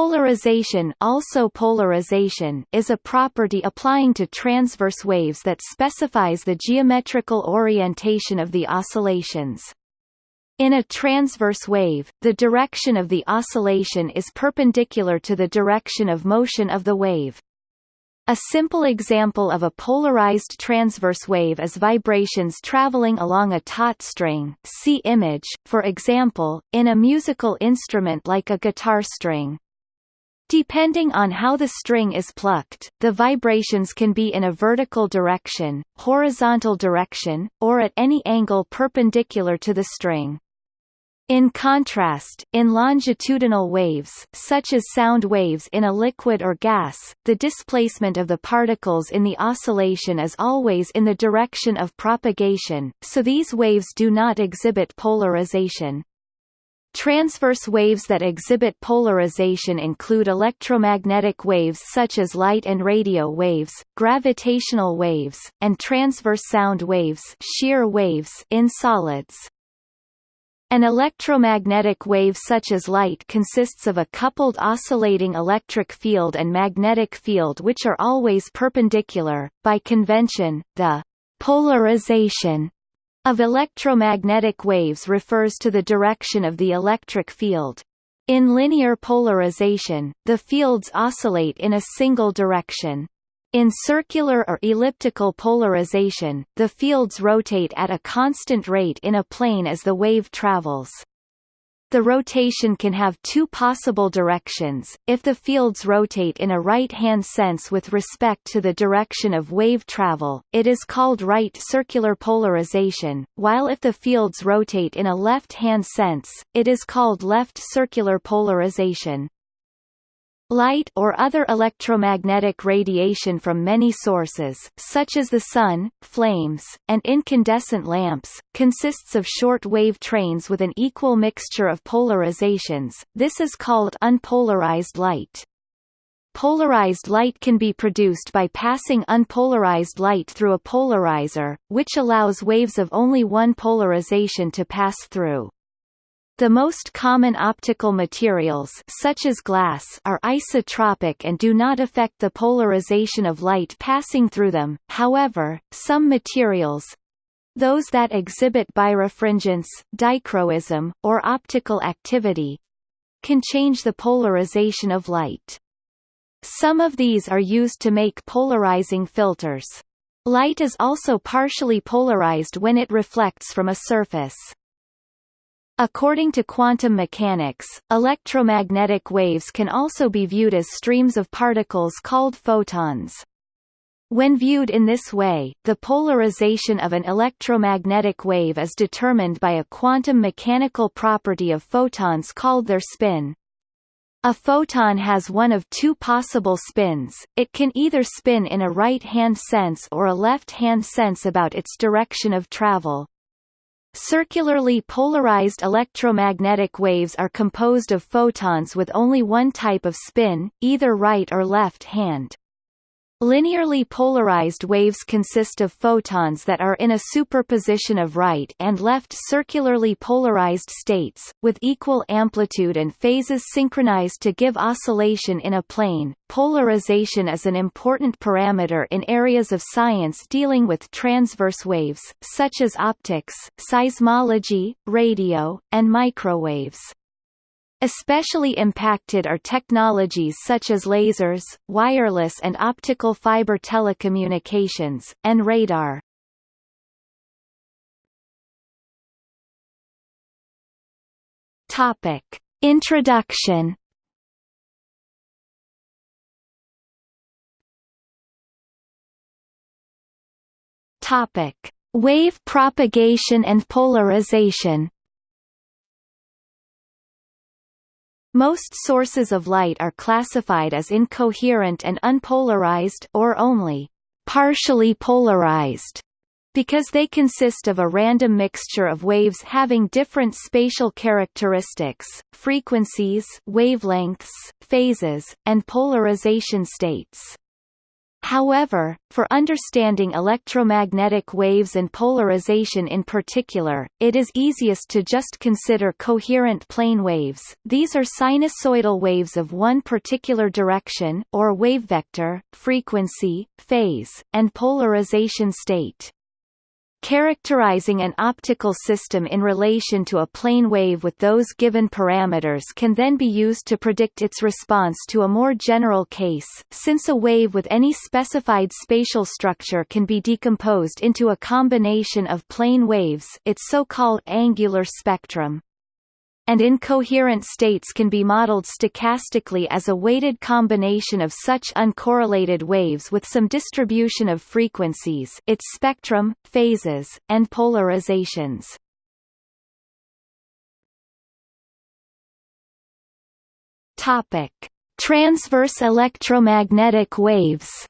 Polarization also polarization is a property applying to transverse waves that specifies the geometrical orientation of the oscillations. In a transverse wave, the direction of the oscillation is perpendicular to the direction of motion of the wave. A simple example of a polarized transverse wave is vibrations traveling along a taut string see image, for example, in a musical instrument like a guitar string. Depending on how the string is plucked, the vibrations can be in a vertical direction, horizontal direction, or at any angle perpendicular to the string. In contrast, in longitudinal waves, such as sound waves in a liquid or gas, the displacement of the particles in the oscillation is always in the direction of propagation, so these waves do not exhibit polarization. Transverse waves that exhibit polarization include electromagnetic waves such as light and radio waves, gravitational waves, and transverse sound waves, shear waves in solids. An electromagnetic wave such as light consists of a coupled oscillating electric field and magnetic field which are always perpendicular. By convention, the polarization of electromagnetic waves refers to the direction of the electric field. In linear polarization, the fields oscillate in a single direction. In circular or elliptical polarization, the fields rotate at a constant rate in a plane as the wave travels. The rotation can have two possible directions, if the fields rotate in a right-hand sense with respect to the direction of wave travel, it is called right circular polarization, while if the fields rotate in a left-hand sense, it is called left circular polarization. Light or other electromagnetic radiation from many sources, such as the sun, flames, and incandescent lamps, consists of short-wave trains with an equal mixture of polarizations, this is called unpolarized light. Polarized light can be produced by passing unpolarized light through a polarizer, which allows waves of only one polarization to pass through. The most common optical materials such as glass are isotropic and do not affect the polarization of light passing through them, however, some materials those that exhibit birefringence, dichroism, or optical activity can change the polarization of light. Some of these are used to make polarizing filters. Light is also partially polarized when it reflects from a surface. According to quantum mechanics, electromagnetic waves can also be viewed as streams of particles called photons. When viewed in this way, the polarization of an electromagnetic wave is determined by a quantum mechanical property of photons called their spin. A photon has one of two possible spins, it can either spin in a right-hand sense or a left-hand sense about its direction of travel. Circularly polarized electromagnetic waves are composed of photons with only one type of spin, either right or left hand. Linearly polarized waves consist of photons that are in a superposition of right and left circularly polarized states, with equal amplitude and phases synchronized to give oscillation in a plane. Polarization is an important parameter in areas of science dealing with transverse waves, such as optics, seismology, radio, and microwaves. Especially impacted are technologies such as lasers, wireless and optical fiber telecommunications, and radar. Topic. Introduction Topic: Wave propagation and polarization. Most sources of light are classified as incoherent and unpolarized or only partially polarized because they consist of a random mixture of waves having different spatial characteristics, frequencies, wavelengths, phases, and polarization states. However, for understanding electromagnetic waves and polarization in particular, it is easiest to just consider coherent plane waves these are sinusoidal waves of one particular direction, or wave vector, frequency, phase, and polarization state. Characterizing an optical system in relation to a plane wave with those given parameters can then be used to predict its response to a more general case, since a wave with any specified spatial structure can be decomposed into a combination of plane waves its so-called angular spectrum and incoherent states can be modeled stochastically as a weighted combination of such uncorrelated waves with some distribution of frequencies its spectrum, phases, and polarizations. Topic: Transverse electromagnetic waves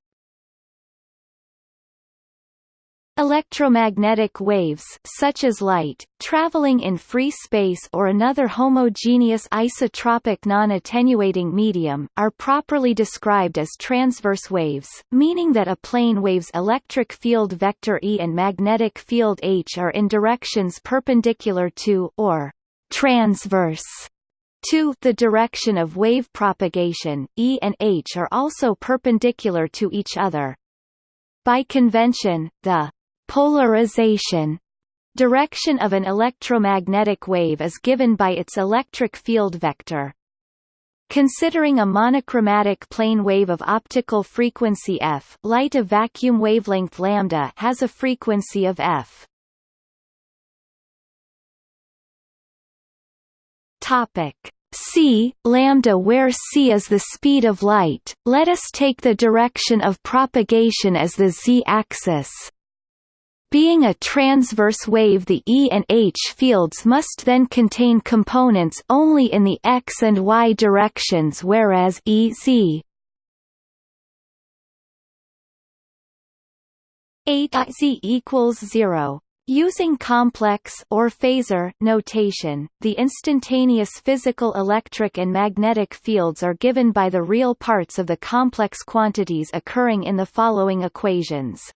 Electromagnetic waves such as light, traveling in free space or another homogeneous isotropic non-attenuating medium, are properly described as transverse waves, meaning that a plane wave's electric field vector E and magnetic field H are in directions perpendicular to or transverse to the direction of wave propagation, E and H are also perpendicular to each other. By convention, the Polarization direction of an electromagnetic wave is given by its electric field vector. Considering a monochromatic plane wave of optical frequency f, light of vacuum wavelength lambda has a frequency of f. Topic c lambda where c is the speed of light. Let us take the direction of propagation as the z-axis. Being a transverse wave the E and H fields must then contain components only in the x and y directions whereas E z. 8 z equals 0 Using complex or phasor notation, the instantaneous physical electric and magnetic fields are given by the real parts of the complex quantities occurring in the following equations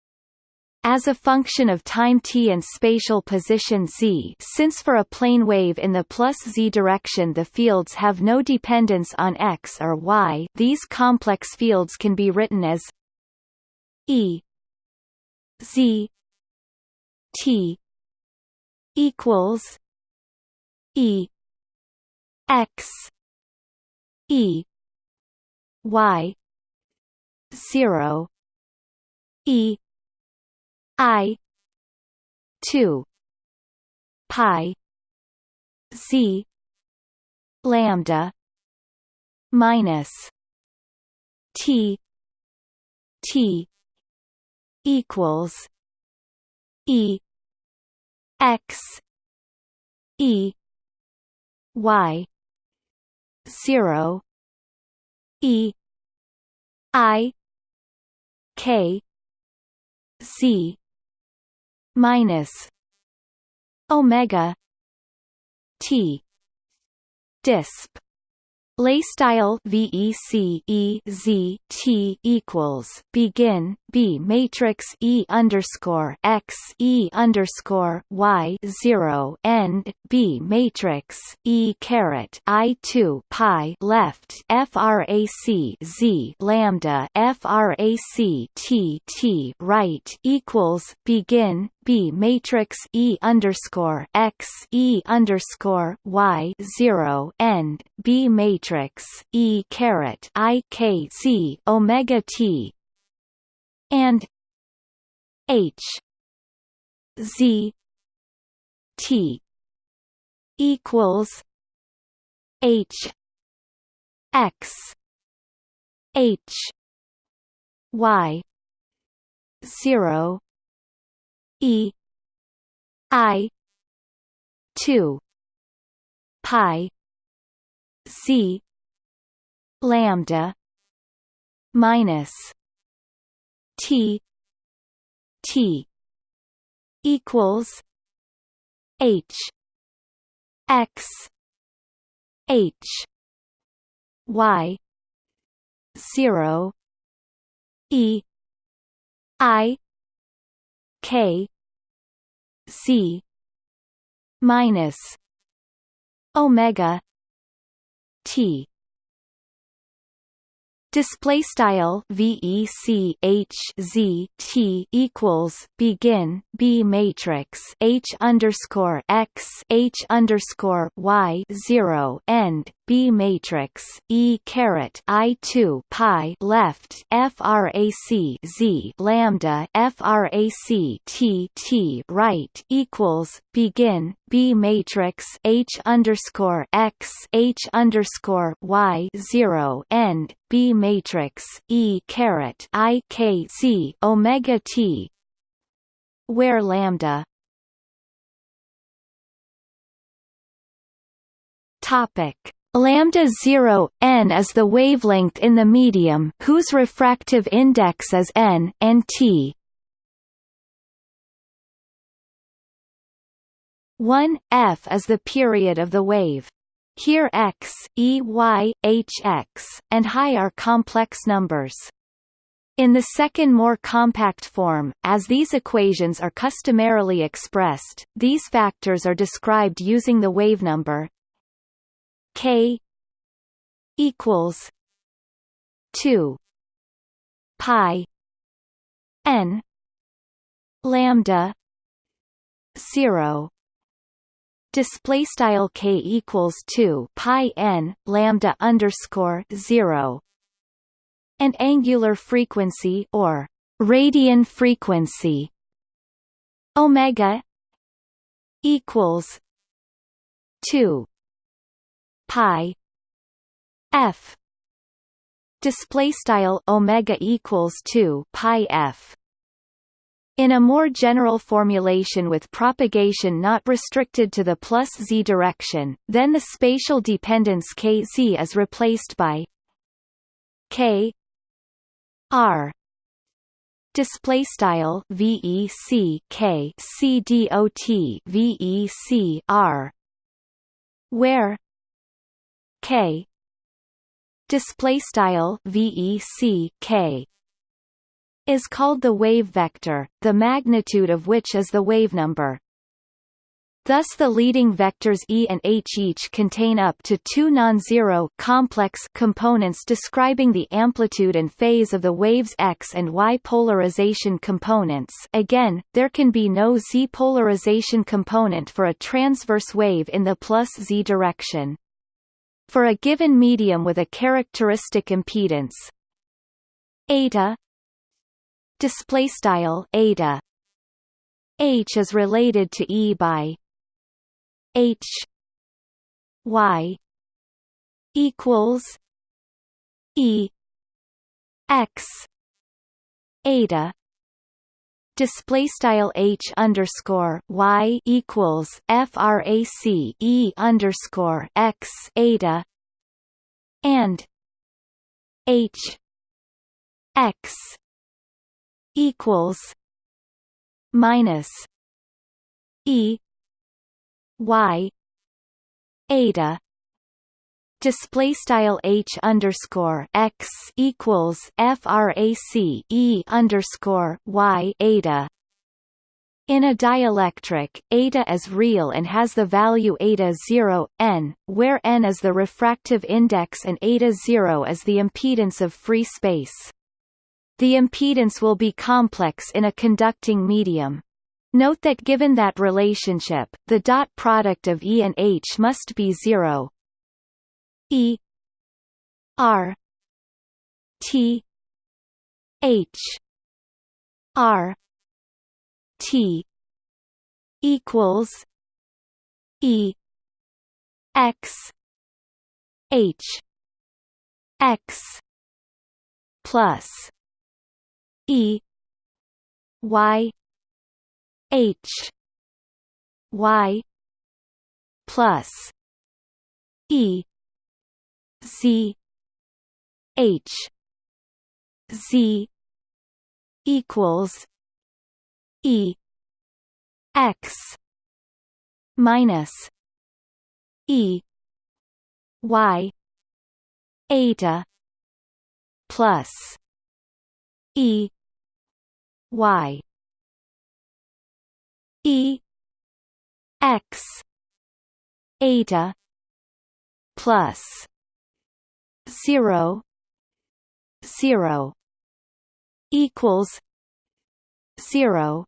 as a function of time t and spatial position z. Since for a plane wave in the plus z direction the fields have no dependence on x or y these complex fields can be written as E z t equals E x E y 0 E I. two. Pi. Z. Lambda. Minus. T. T. Equals. E. X. E. Y. Zero. E. I. K. Z minus omega t disp. Lay style VEC E Z T equals begin B matrix E underscore X E underscore Y zero end B matrix E caret I two pi left FRAC Z lambda FRAC T T right equals begin B matrix E underscore X E underscore Y zero end B matrix E caret I K Z Omega T and H Z T equals H X H Y zero E I two pi C lambda minus T T equals H X H Y zero E I K C minus omega T. Display style VEC H Z T equals begin B matrix H underscore X H underscore Y zero end B matrix E caret I two pi left FRAC Z lambda FRAC T T right equals begin B matrix H underscore X H underscore Y zero end B matrix E caret I K C omega T where lambda topic Lambda 0 n is the wavelength in the medium whose refractive index is n and t. 1 f is the period of the wave. Here x, e y, h x, and high are complex numbers. In the second more compact form, as these equations are customarily expressed, these factors are described using the wavenumber K equals two pi N lambda zero. Display style k equals 2 pi n lambda underscore 0 and angular frequency or radian frequency omega equals 2 pi f. Display style omega equals 2 pi f. In a more general formulation with propagation not restricted to the plus z direction, then the spatial dependence kz is replaced by k r. Display style vec k c dot vec r where k display style vec k is called the wave vector, the magnitude of which is the wavenumber. Thus the leading vectors E and H each contain up to two non-zero complex components describing the amplitude and phase of the wave's X and Y polarization components again, there can be no Z polarization component for a transverse wave in the plus Z direction. For a given medium with a characteristic impedance. Eta. Display style eta. H is related to e by h. Y. Equals e x. Eta display style h underscore y equals frac e underscore x eta and h x equals minus e y eta display style h underscore x equals frac e underscore y eta in a dielectric, eta is real and has the value eta 0, n, where n is the refractive index and eta 0 is the impedance of free space. The impedance will be complex in a conducting medium. Note that given that relationship, the dot product of E and H must be zero. E R T H R T equals E X H X plus E Y H Y plus E Z H Z equals E X minus E Y eta plus E y e x eta plus 0 0 equals 0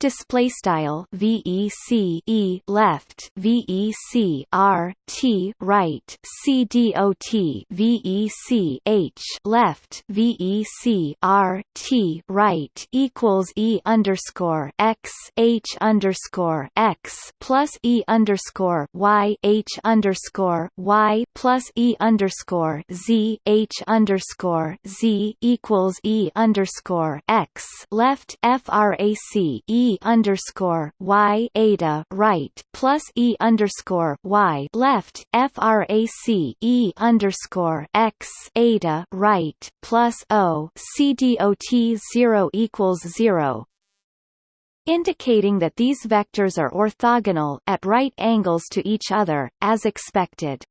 display style VEC E left VEC R T right C dot VEC H left VEC R T right equals E underscore X H underscore X plus E underscore Y H underscore Y plus E underscore Z H underscore Z equals E underscore X left FRAC E underscore y eta right plus e underscore y left frac e underscore x eta right plus o c dot zero equals zero indicating that these vectors are orthogonal at right angles to each other, as expected.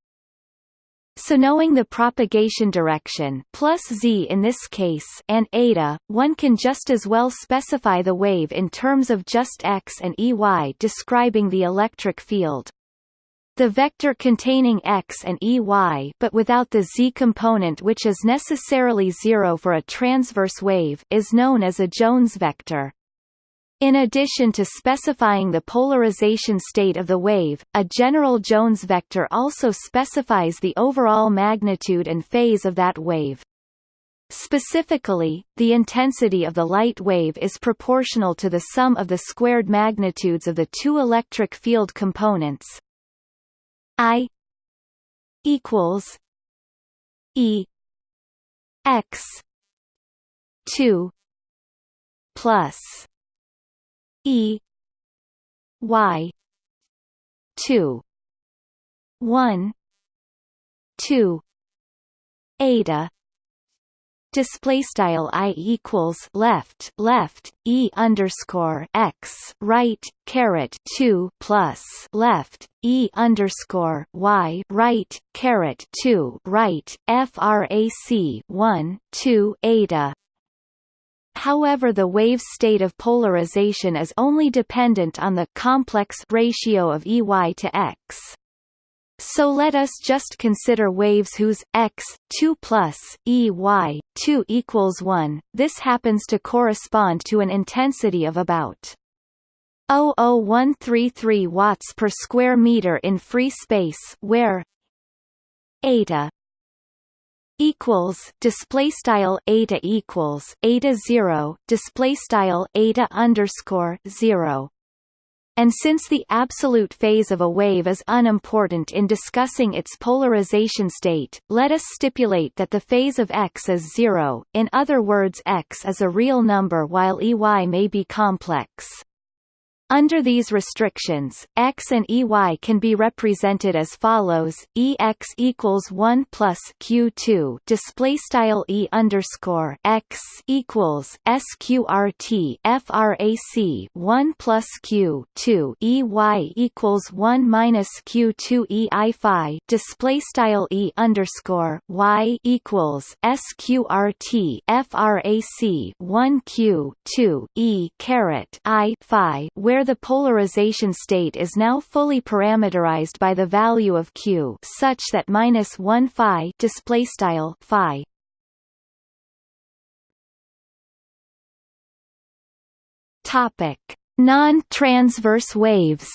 So knowing the propagation direction plus z in this case and eta, one can just as well specify the wave in terms of just x and ey describing the electric field. The vector containing x and ey but without the z component which is necessarily zero for a transverse wave is known as a Jones vector. In addition to specifying the polarization state of the wave, a general Jones vector also specifies the overall magnitude and phase of that wave. Specifically, the intensity of the light wave is proportional to the sum of the squared magnitudes of the two electric field components I equals E x 2 plus E Y two one two eta display style i equals left left e underscore x right caret 2 plus left e underscore y right caret 2 right frac 1 2 eta However the wave state of polarization is only dependent on the complex ratio of EY to X. So let us just consider waves whose x 2 plus EY 2 equals 1. This happens to correspond to an intensity of about 00133 watts per square meter in free space where eta equals display style eta equals eta 0 display style eta underscore 0 and since the absolute phase of a wave is unimportant in discussing its polarization state, let us stipulate that the phase of x is zero, in other words x is a real number while Ey may be complex. Under these restrictions, x and ey can be represented as follows: ex equals one plus q2 display style e underscore x equals sqrt frac one plus q two ey equals one minus q2 ei phi display style e underscore y equals sqrt frac one q two e caret i phi where where the polarization state is now fully parameterized by the value of q such that minus 1 phi display style phi. Topic. Non-transverse waves.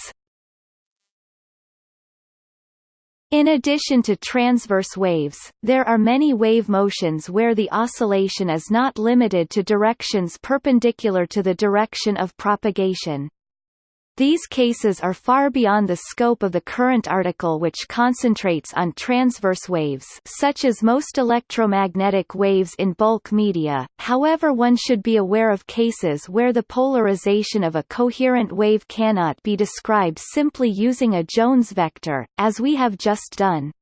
In addition to transverse waves, there are many wave motions where the oscillation is not limited to directions perpendicular to the direction of propagation. These cases are far beyond the scope of the current article which concentrates on transverse waves such as most electromagnetic waves in bulk media, however one should be aware of cases where the polarization of a coherent wave cannot be described simply using a Jones vector, as we have just done.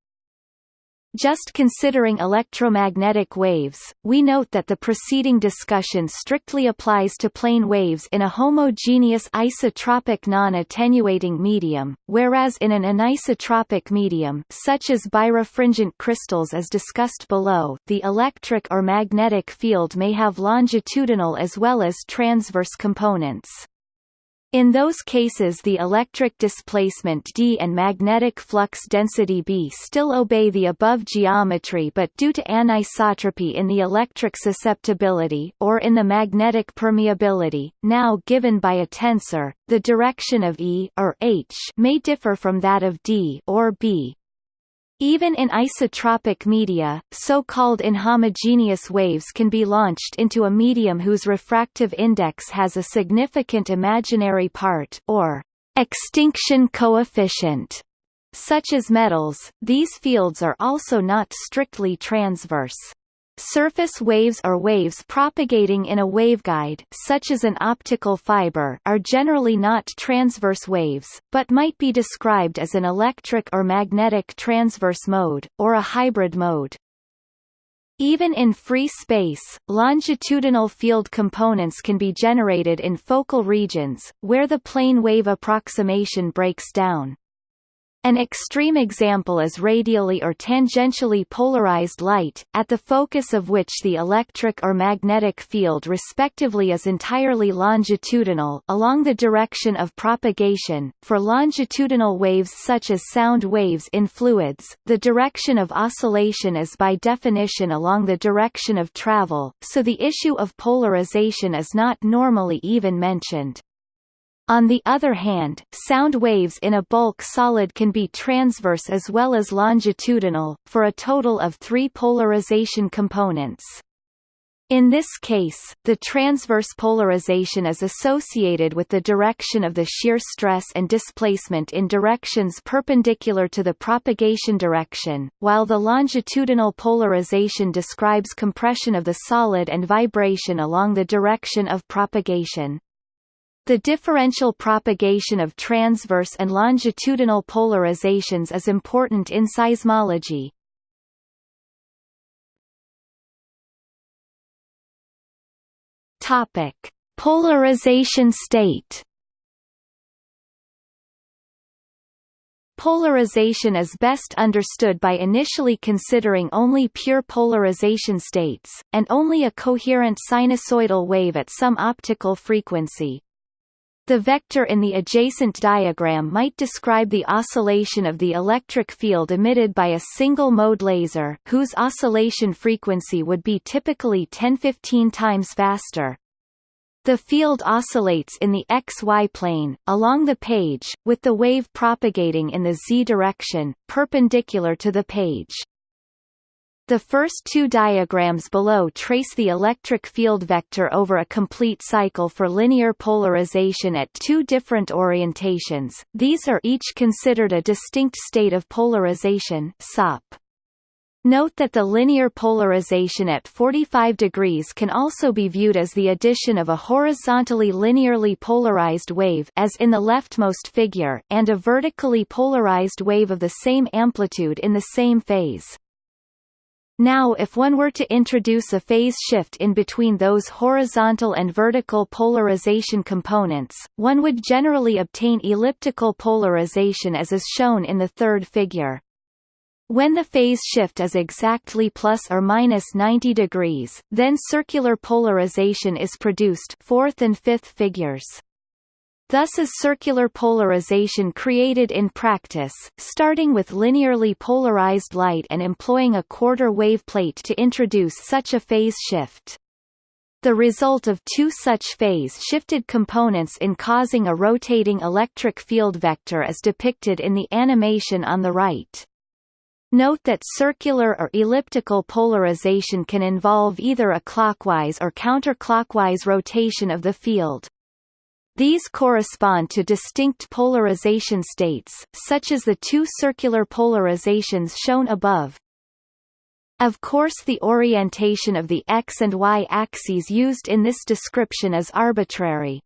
Just considering electromagnetic waves, we note that the preceding discussion strictly applies to plane waves in a homogeneous isotropic non-attenuating medium, whereas in an anisotropic medium such as birefringent crystals as discussed below, the electric or magnetic field may have longitudinal as well as transverse components. In those cases the electric displacement d and magnetic flux density b still obey the above geometry but due to anisotropy in the electric susceptibility or in the magnetic permeability, now given by a tensor, the direction of E or H may differ from that of D or B, even in isotropic media, so-called inhomogeneous waves can be launched into a medium whose refractive index has a significant imaginary part or extinction coefficient. Such as metals, these fields are also not strictly transverse. Surface waves or waves propagating in a waveguide such as an optical fiber are generally not transverse waves, but might be described as an electric or magnetic transverse mode, or a hybrid mode. Even in free space, longitudinal field components can be generated in focal regions, where the plane wave approximation breaks down. An extreme example is radially or tangentially polarized light, at the focus of which the electric or magnetic field respectively is entirely longitudinal along the direction of propagation. For longitudinal waves such as sound waves in fluids, the direction of oscillation is by definition along the direction of travel, so the issue of polarization is not normally even mentioned. On the other hand, sound waves in a bulk solid can be transverse as well as longitudinal, for a total of three polarization components. In this case, the transverse polarization is associated with the direction of the shear stress and displacement in directions perpendicular to the propagation direction, while the longitudinal polarization describes compression of the solid and vibration along the direction of propagation. The differential propagation of transverse and longitudinal polarizations is important in seismology. Topic: Polarization state. Polarization is best understood by initially considering only pure polarization states, and only a coherent sinusoidal wave at some optical frequency, the vector in the adjacent diagram might describe the oscillation of the electric field emitted by a single-mode laser, whose oscillation frequency would be typically 10-15 times faster. The field oscillates in the xy plane, along the page, with the wave propagating in the z direction, perpendicular to the page. The first two diagrams below trace the electric field vector over a complete cycle for linear polarization at two different orientations, these are each considered a distinct state of polarization SOP. Note that the linear polarization at 45 degrees can also be viewed as the addition of a horizontally linearly polarized wave as in the leftmost figure and a vertically polarized wave of the same amplitude in the same phase. Now if one were to introduce a phase shift in between those horizontal and vertical polarization components, one would generally obtain elliptical polarization as is shown in the third figure. When the phase shift is exactly plus or minus 90 degrees, then circular polarization is produced fourth and fifth figures. Thus is circular polarization created in practice, starting with linearly polarized light and employing a quarter wave plate to introduce such a phase shift. The result of two such phase-shifted components in causing a rotating electric field vector is depicted in the animation on the right. Note that circular or elliptical polarization can involve either a clockwise or counterclockwise rotation of the field. These correspond to distinct polarization states, such as the two circular polarizations shown above. Of course the orientation of the x and y axes used in this description is arbitrary.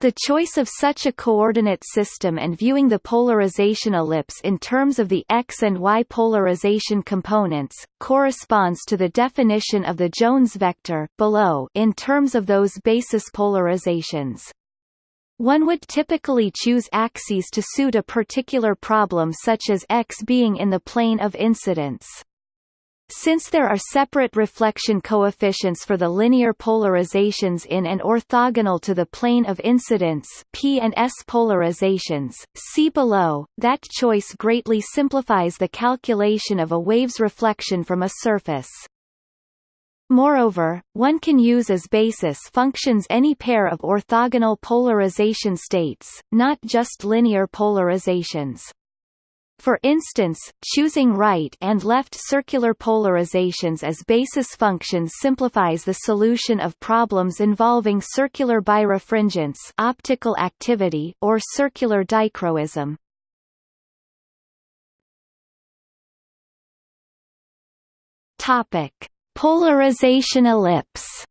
The choice of such a coordinate system and viewing the polarization ellipse in terms of the x and y polarization components, corresponds to the definition of the Jones vector below in terms of those basis polarizations. One would typically choose axes to suit a particular problem such as x being in the plane of incidence. Since there are separate reflection coefficients for the linear polarizations in and orthogonal to the plane of incidence P and S polarizations, see below, that choice greatly simplifies the calculation of a wave's reflection from a surface. Moreover, one can use as basis functions any pair of orthogonal polarization states, not just linear polarizations. For instance, choosing right and left circular polarizations as basis functions simplifies the solution of problems involving circular birefringence optical activity or circular dichroism. Topic: Polarization ellipse.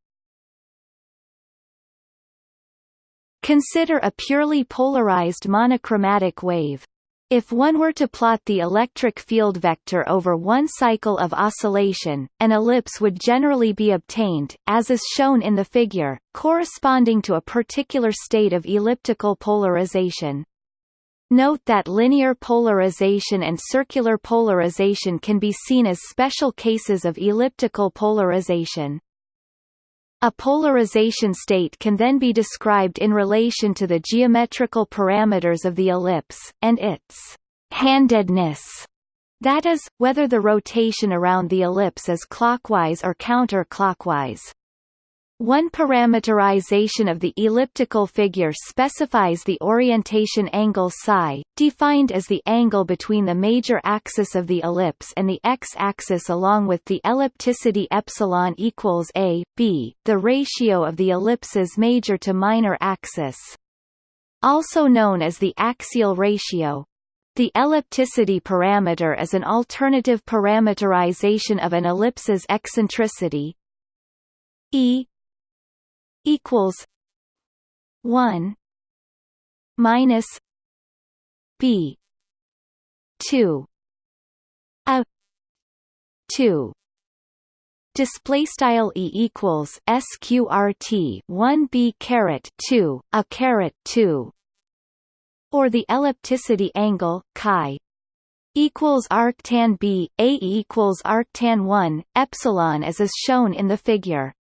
Consider a purely polarized monochromatic wave. If one were to plot the electric field vector over one cycle of oscillation, an ellipse would generally be obtained, as is shown in the figure, corresponding to a particular state of elliptical polarization. Note that linear polarization and circular polarization can be seen as special cases of elliptical polarization. A polarization state can then be described in relation to the geometrical parameters of the ellipse, and its handedness, that is, whether the rotation around the ellipse is clockwise or counterclockwise. One parameterization of the elliptical figure specifies the orientation angle psi, defined as the angle between the major axis of the ellipse and the x-axis along with the ellipticity epsilon equals a, b, the ratio of the ellipse's major to minor axis. Also known as the axial ratio, the ellipticity parameter is an alternative parameterization of an ellipse's eccentricity e equals one minus B two a two. Display style e equals sqrt 1 b caret 2 a caret 2 or the ellipticity angle chi equals arctan b a equals arctan 1 epsilon as is shown in the figure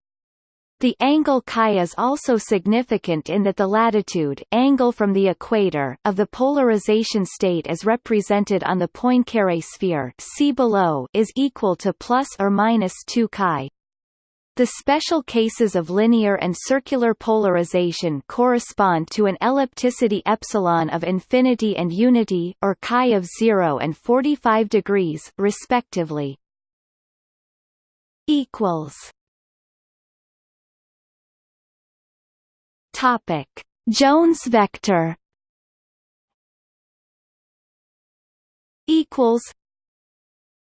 the angle chi is also significant in that the latitude angle from the equator of the polarization state as represented on the Poincare sphere see below is equal to plus or minus 2 chi. The special cases of linear and circular polarization correspond to an ellipticity epsilon of infinity and unity or chi of 0 and 45 degrees respectively. equals Topic: Jones vector equals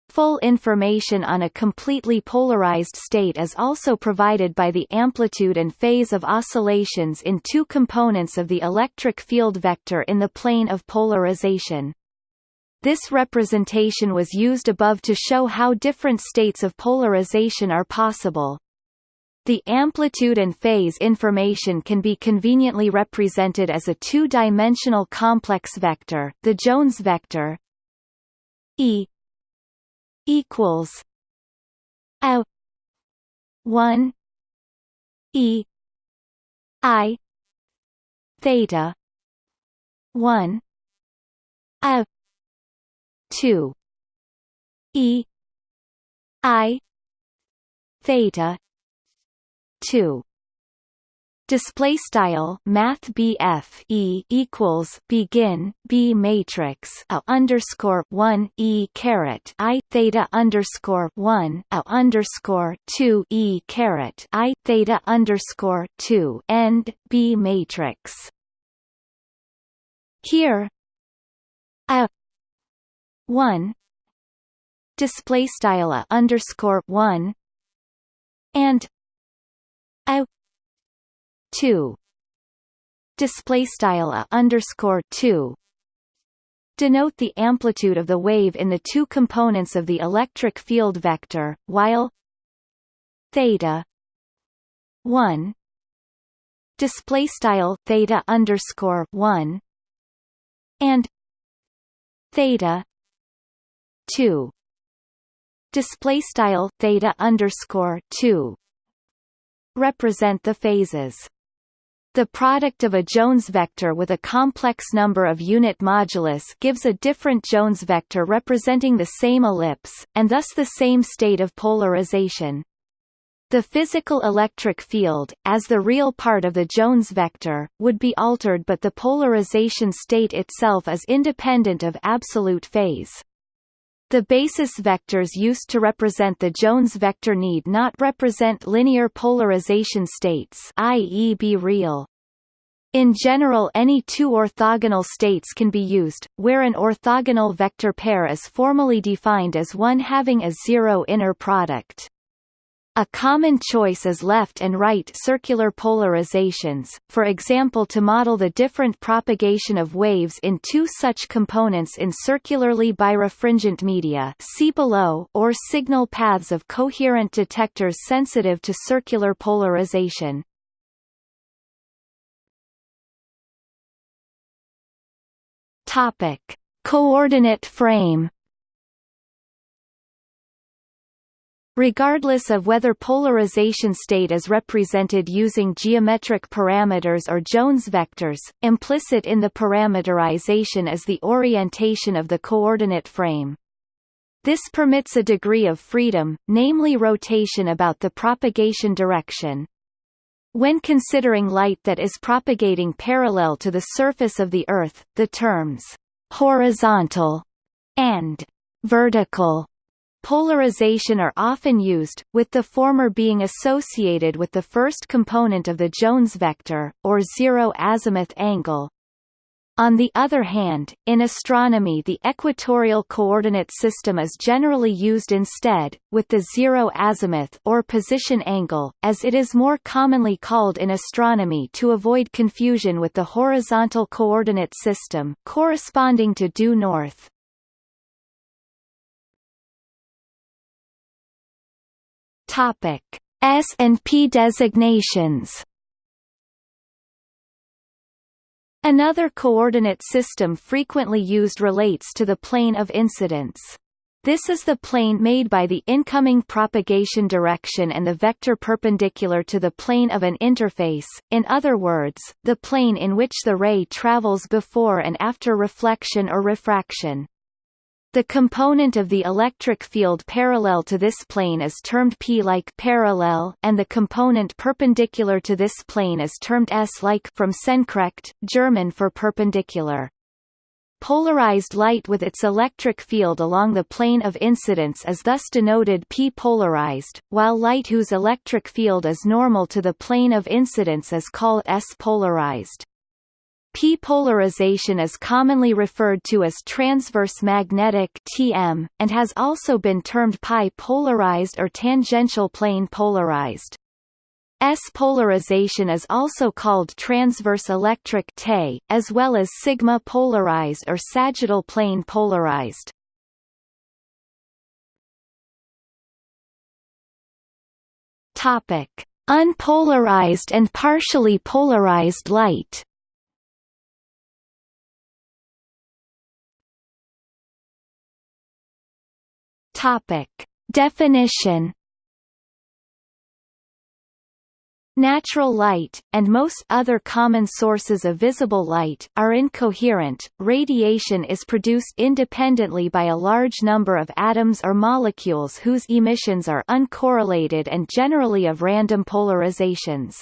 Full information on a completely polarized state is also provided by the amplitude and phase of oscillations in two components of the electric field vector in the plane of polarization. This representation was used above to show how different states of polarization are possible. The amplitude and phase information can be conveniently represented as a two-dimensional complex vector, the Jones vector E equals a 1 E I theta 1 a 2 E I theta 2 display style math BF E equals begin B matrix a underscore 1 E caret I theta underscore 1 a underscore 2 E caret I theta underscore 2 end B matrix. Here a 1 display style a underscore 1 and a 2 display style a underscore 2 denote the amplitude of the wave in the two components of the electric field vector while theta 1 display style theta underscore 1 and theta 2 display style theta underscore 2 represent the phases the product of a Jones vector with a complex number of unit modulus gives a different Jones vector representing the same ellipse, and thus the same state of polarization. The physical electric field, as the real part of the Jones vector, would be altered but the polarization state itself is independent of absolute phase. The basis vectors used to represent the Jones vector need not represent linear polarization states i.e. be real. In general any two orthogonal states can be used, where an orthogonal vector pair is formally defined as one having a zero inner product. A common choice is left and right circular polarizations, for example to model the different propagation of waves in two such components in circularly birefringent media see below or signal paths of coherent detectors sensitive to circular polarization. Topic: Coordinate frame Regardless of whether polarization state is represented using geometric parameters or Jones vectors, implicit in the parameterization is the orientation of the coordinate frame. This permits a degree of freedom, namely rotation about the propagation direction. When considering light that is propagating parallel to the surface of the Earth, the terms horizontal and vertical Polarization are often used, with the former being associated with the first component of the Jones vector, or zero azimuth angle. On the other hand, in astronomy the equatorial coordinate system is generally used instead, with the zero azimuth or position angle, as it is more commonly called in astronomy to avoid confusion with the horizontal coordinate system, corresponding to due north. Topic: S and P designations. Another coordinate system frequently used relates to the plane of incidence. This is the plane made by the incoming propagation direction and the vector perpendicular to the plane of an interface, in other words, the plane in which the ray travels before and after reflection or refraction. The component of the electric field parallel to this plane is termed P-like parallel, and the component perpendicular to this plane is termed S-like from senkrecht, German for perpendicular. Polarized light with its electric field along the plane of incidence is thus denoted P-polarized, while light whose electric field is normal to the plane of incidence is called S-polarized. P-polarization is commonly referred to as transverse magnetic (TM) and has also been termed pi-polarized or tangential plane polarized. S-polarization is also called transverse electric (TE), as well as sigma-polarized or sagittal plane polarized. Topic: Unpolarized and partially polarized light. Topic. Definition Natural light, and most other common sources of visible light, are incoherent. Radiation is produced independently by a large number of atoms or molecules whose emissions are uncorrelated and generally of random polarizations.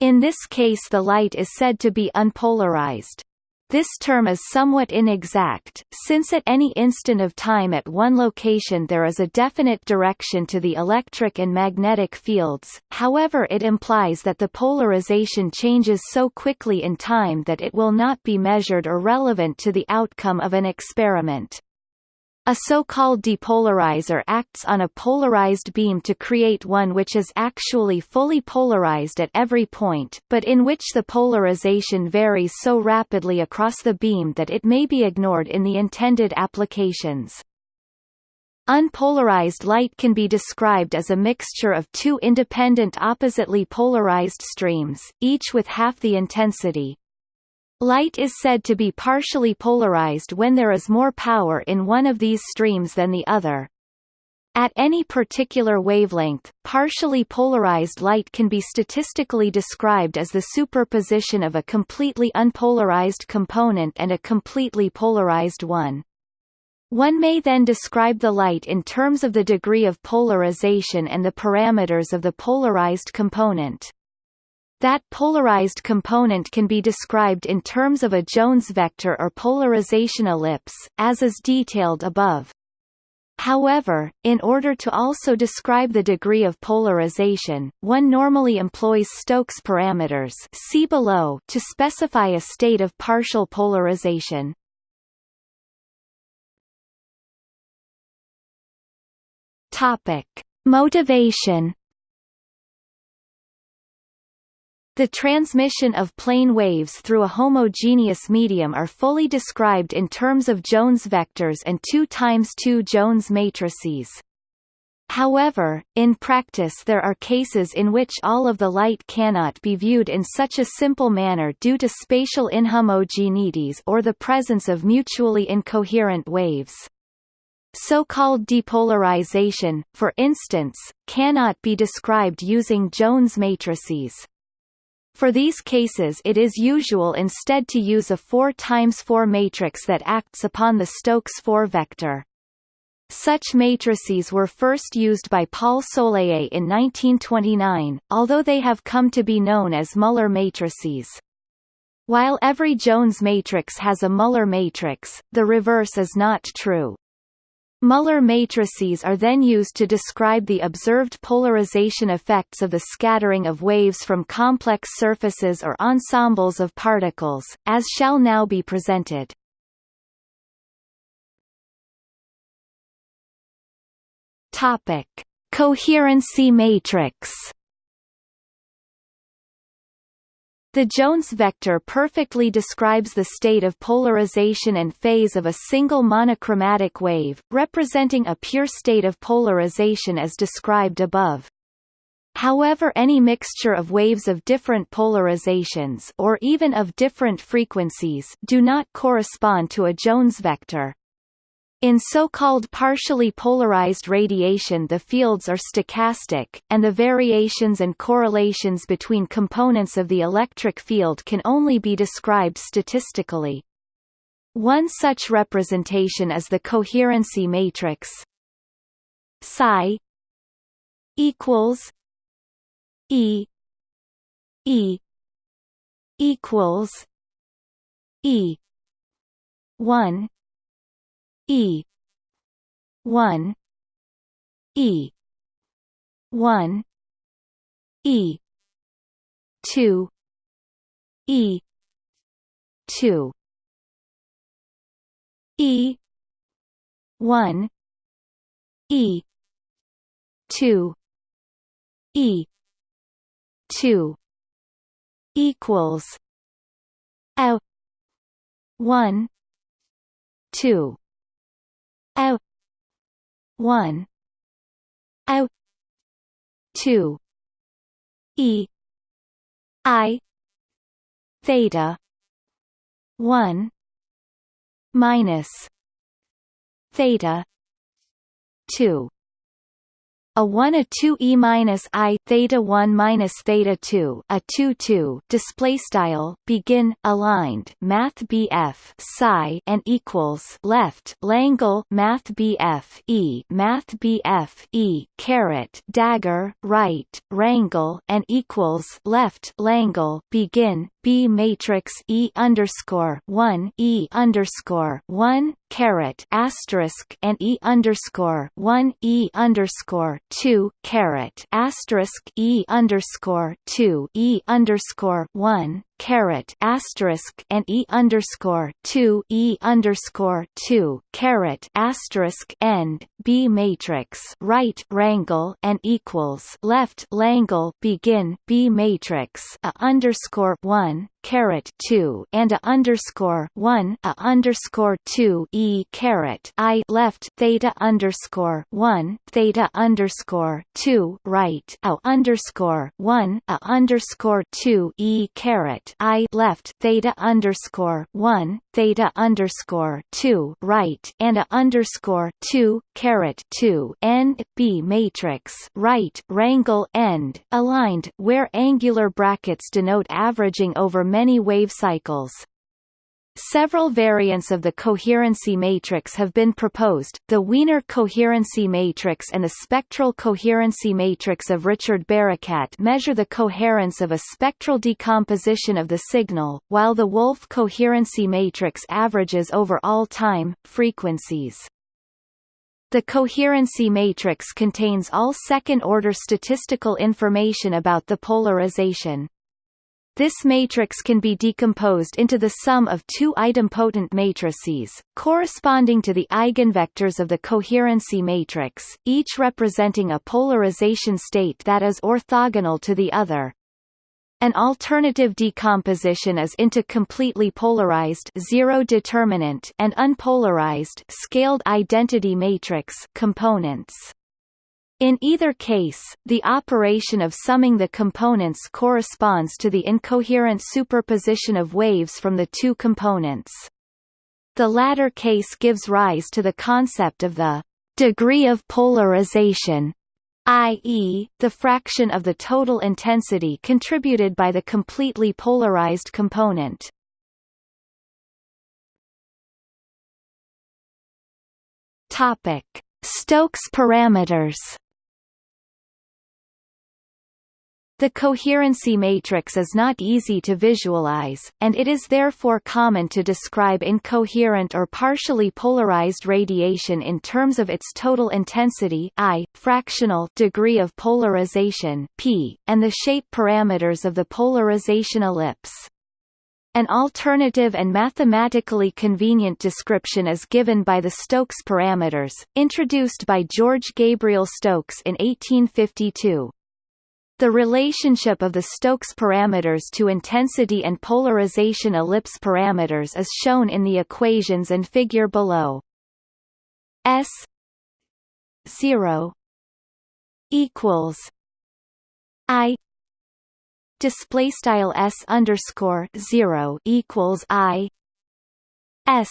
In this case the light is said to be unpolarized. This term is somewhat inexact, since at any instant of time at one location there is a definite direction to the electric and magnetic fields, however it implies that the polarization changes so quickly in time that it will not be measured or relevant to the outcome of an experiment. A so-called depolarizer acts on a polarized beam to create one which is actually fully polarized at every point, but in which the polarization varies so rapidly across the beam that it may be ignored in the intended applications. Unpolarized light can be described as a mixture of two independent oppositely polarized streams, each with half the intensity, Light is said to be partially polarized when there is more power in one of these streams than the other. At any particular wavelength, partially polarized light can be statistically described as the superposition of a completely unpolarized component and a completely polarized one. One may then describe the light in terms of the degree of polarization and the parameters of the polarized component. That polarized component can be described in terms of a Jones vector or polarization ellipse, as is detailed above. However, in order to also describe the degree of polarization, one normally employs Stokes parameters see below to specify a state of partial polarization. Topic: Motivation The transmission of plane waves through a homogeneous medium are fully described in terms of Jones vectors and 2 times 2 Jones matrices. However, in practice there are cases in which all of the light cannot be viewed in such a simple manner due to spatial inhomogeneities or the presence of mutually incoherent waves. So-called depolarization, for instance, cannot be described using Jones matrices. For these cases it is usual instead to use a 4 times 4 matrix that acts upon the Stokes 4 vector. Such matrices were first used by Paul Soleillet in 1929, although they have come to be known as Mueller matrices. While every Jones matrix has a Mueller matrix, the reverse is not true. Mueller matrices are then used to describe the observed polarization effects of the scattering of waves from complex surfaces or ensembles of particles, as shall now be presented. Topic: Coherency matrix The Jones vector perfectly describes the state of polarization and phase of a single monochromatic wave, representing a pure state of polarization as described above. However any mixture of waves of different polarizations or even of different frequencies do not correspond to a Jones vector. In so-called partially polarized radiation the fields are stochastic, and the variations and correlations between components of the electric field can only be described statistically. One such representation is the coherency matrix psi equals E E equals E one E. one. E. one. E. two. E. two. E. one. E. two. E. two. equals L one two a one. A two. E. I. Theta. One. Minus. Theta. Two a 1 a 2 e minus i theta 1 minus theta 2 a 2 2 display style begin aligned math BF psi and equals left Langle math BF e math BF e caret dagger right rangle and equals left Langle begin B matrix E underscore one E underscore one caret asterisk and E underscore one E underscore two caret asterisk E underscore two E underscore one caret asterisk and E underscore two E underscore two caret asterisk end B matrix right rangle and equals left Langle begin B matrix a underscore one caret two and a underscore one a underscore two e caret i left theta underscore one theta underscore two right a underscore one a underscore two e i left theta underscore one theta underscore two right and a underscore two caret two end b matrix right rangle end aligned where angular brackets denote averaging over many wave cycles. Several variants of the coherency matrix have been proposed, the Wiener coherency matrix and the spectral coherency matrix of Richard Barakat measure the coherence of a spectral decomposition of the signal, while the Wolf coherency matrix averages over all time, frequencies. The coherency matrix contains all second-order statistical information about the polarization. This matrix can be decomposed into the sum of two idempotent matrices, corresponding to the eigenvectors of the coherency matrix, each representing a polarization state that is orthogonal to the other. An alternative decomposition is into completely polarized zero determinant and unpolarized scaled identity matrix components. In either case, the operation of summing the components corresponds to the incoherent superposition of waves from the two components. The latter case gives rise to the concept of the degree of polarization i.e., the fraction of the total intensity contributed by the completely polarized component. Topic: Stokes parameters The coherency matrix is not easy to visualize, and it is therefore common to describe incoherent or partially polarized radiation in terms of its total intensity I, fractional degree of polarization P, and the shape parameters of the polarization ellipse. An alternative and mathematically convenient description is given by the Stokes parameters, introduced by George Gabriel Stokes in 1852. The relationship of the Stokes parameters to intensity and polarization ellipse parameters is shown in the equations and figure below. S 0 equals I display style S underscore 0 equals I S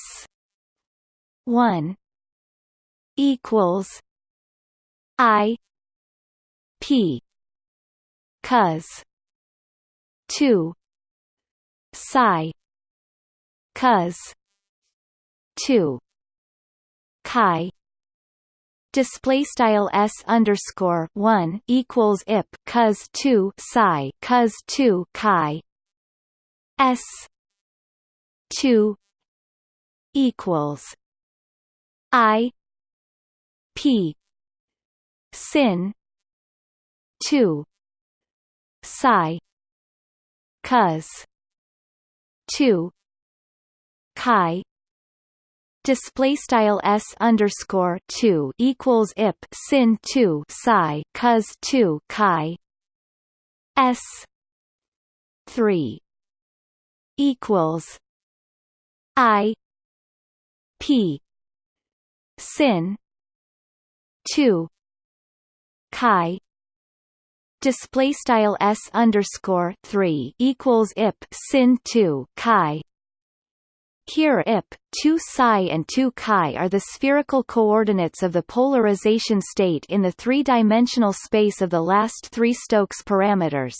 1 equals I P cos 2 psi. Cos 2 chi. Display style s underscore 1 equals ip cos 2 psi cos 2 chi. S. 2 equals. I. P. Sin. 2 psi cos 2 chi display style s underscore 2 equals ip sin 2 psi cos 2 chi s 3 equals i p sin 2 chi display style s underscore three equals ip sin two chi. Here ip, 2 psi and 2 chi are the spherical coordinates of the polarization state in the three-dimensional space of the last three Stokes parameters.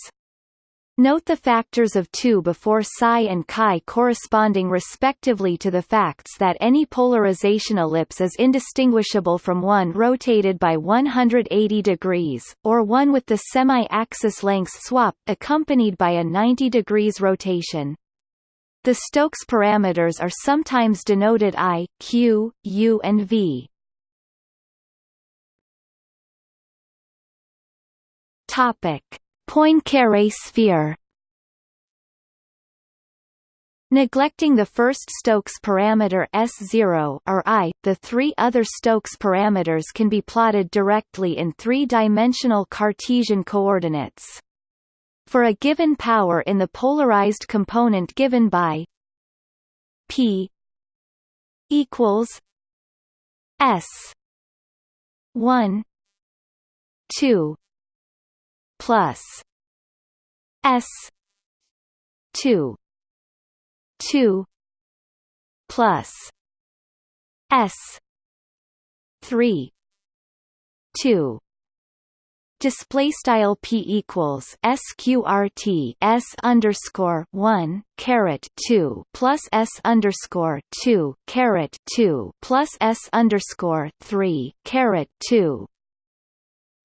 Note the factors of 2 before psi and chi corresponding respectively to the facts that any polarization ellipse is indistinguishable from one rotated by 180 degrees, or one with the semi-axis length swap accompanied by a 90 degrees rotation. The Stokes parameters are sometimes denoted I, Q, U and V. Topic Poincaré sphere Neglecting the first Stokes parameter S0 or I, the three other Stokes parameters can be plotted directly in three-dimensional Cartesian coordinates. For a given power in the polarized component given by P equals S 1 2 plus S 2 2 plus S 3 2 display style p equals sqrt s underscore one caret two plus s underscore two caret two plus s underscore three caret two.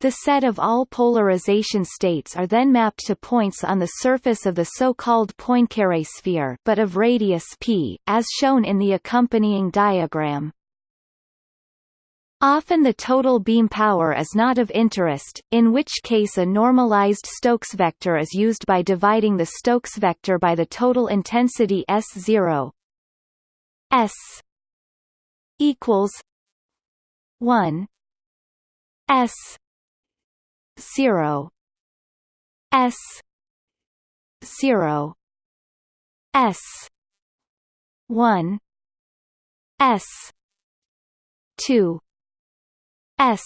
The set of all polarization states are then mapped to points on the surface of the so-called Poincare sphere, but of radius p, as shown in the accompanying diagram. Often the total beam power is not of interest, in which case a normalized Stokes vector is used by dividing the Stokes vector by the total intensity S0 S equals 1 S 0 S 0 S 1 S 2 S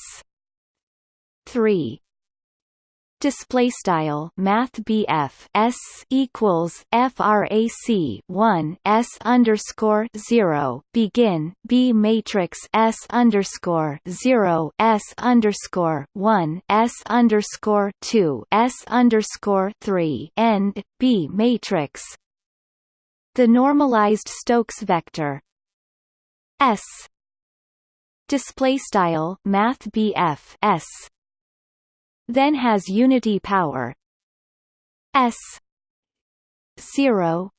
three display style math BF S equals frac 1 S underscore 0 begin B matrix S underscore 0 S underscore 1 S underscore 2 S underscore 3 end B matrix. The normalized Stokes vector. S. Display style math BF s then has unity power. S 0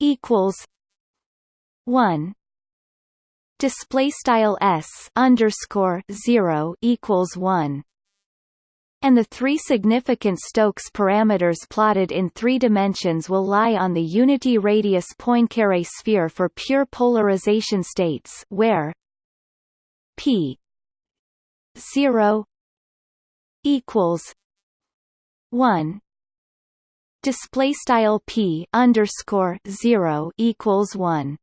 equals 1 display style s underscore 0 equals 1 and the three significant Stokes parameters plotted in three dimensions will lie on the unity radius Poincare sphere for pure polarization states where P zero equals one. Display style P underscore zero equals one.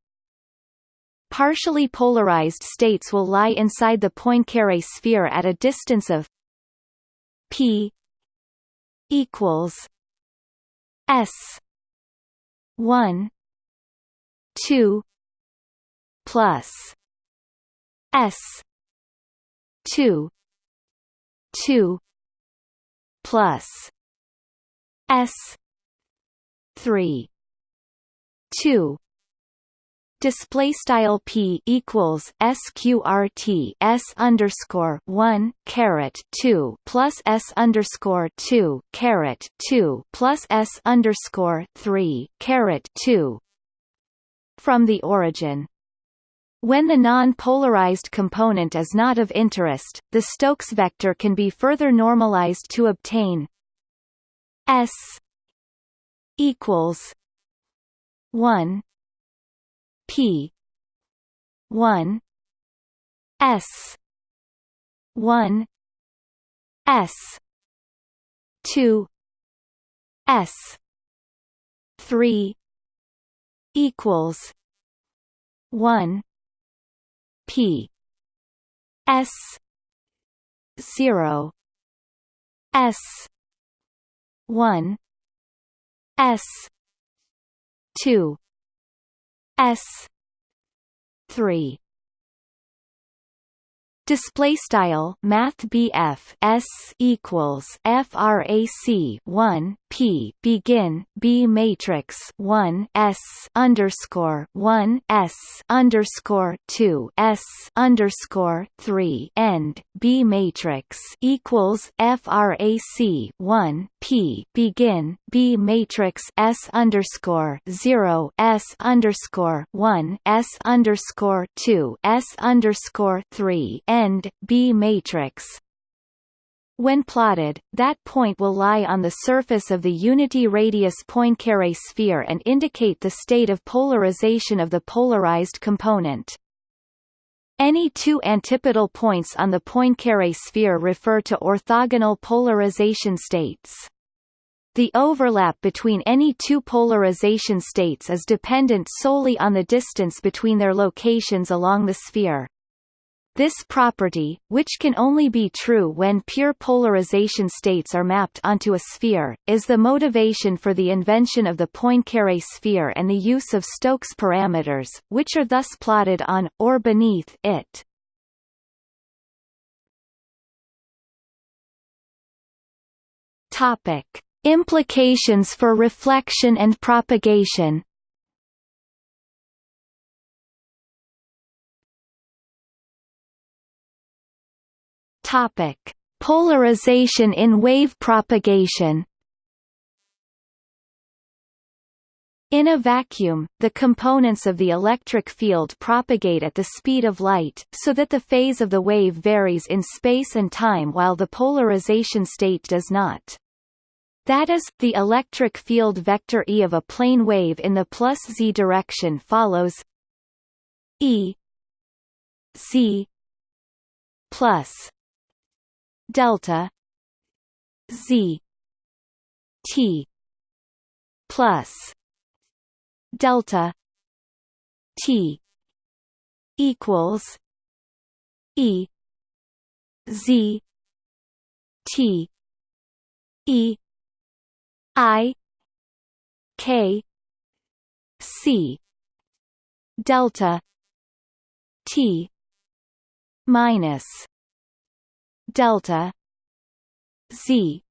Partially polarized states will lie inside the Poincare sphere at a distance of p equals s 1 2 plus S two two plus S three two display style p equals sqrt s underscore one caret two plus s underscore two caret two plus s underscore three caret two from the origin. When the non-polarized component is not of interest, the Stokes vector can be further normalized to obtain S equals 1 P 1 S 1 S 2 S 3 equals 1 P. S. zero. S. one. S. two. S. three Display style Math BF S equals FRAC one P begin B matrix one S underscore one S underscore two S underscore three end B matrix equals FRAC one P begin B matrix S underscore zero S underscore one S underscore two S underscore three end B matrix When plotted, that point will lie on the surface of the unity radius Poincare sphere and indicate the state of polarization of the polarized component. Any two antipodal points on the Poincare sphere refer to orthogonal polarization states. The overlap between any two polarization states is dependent solely on the distance between their locations along the sphere. This property, which can only be true when pure polarization states are mapped onto a sphere, is the motivation for the invention of the Poincare sphere and the use of Stokes parameters, which are thus plotted on, or beneath, it. Topic. Implications for reflection and propagation Topic: Polarization in wave propagation. In a vacuum, the components of the electric field propagate at the speed of light, so that the phase of the wave varies in space and time while the polarization state does not. That is, the electric field vector E of a plane wave in the plus z direction follows E z plus delta z t plus delta t equals e z t e i k c delta t minus delta z.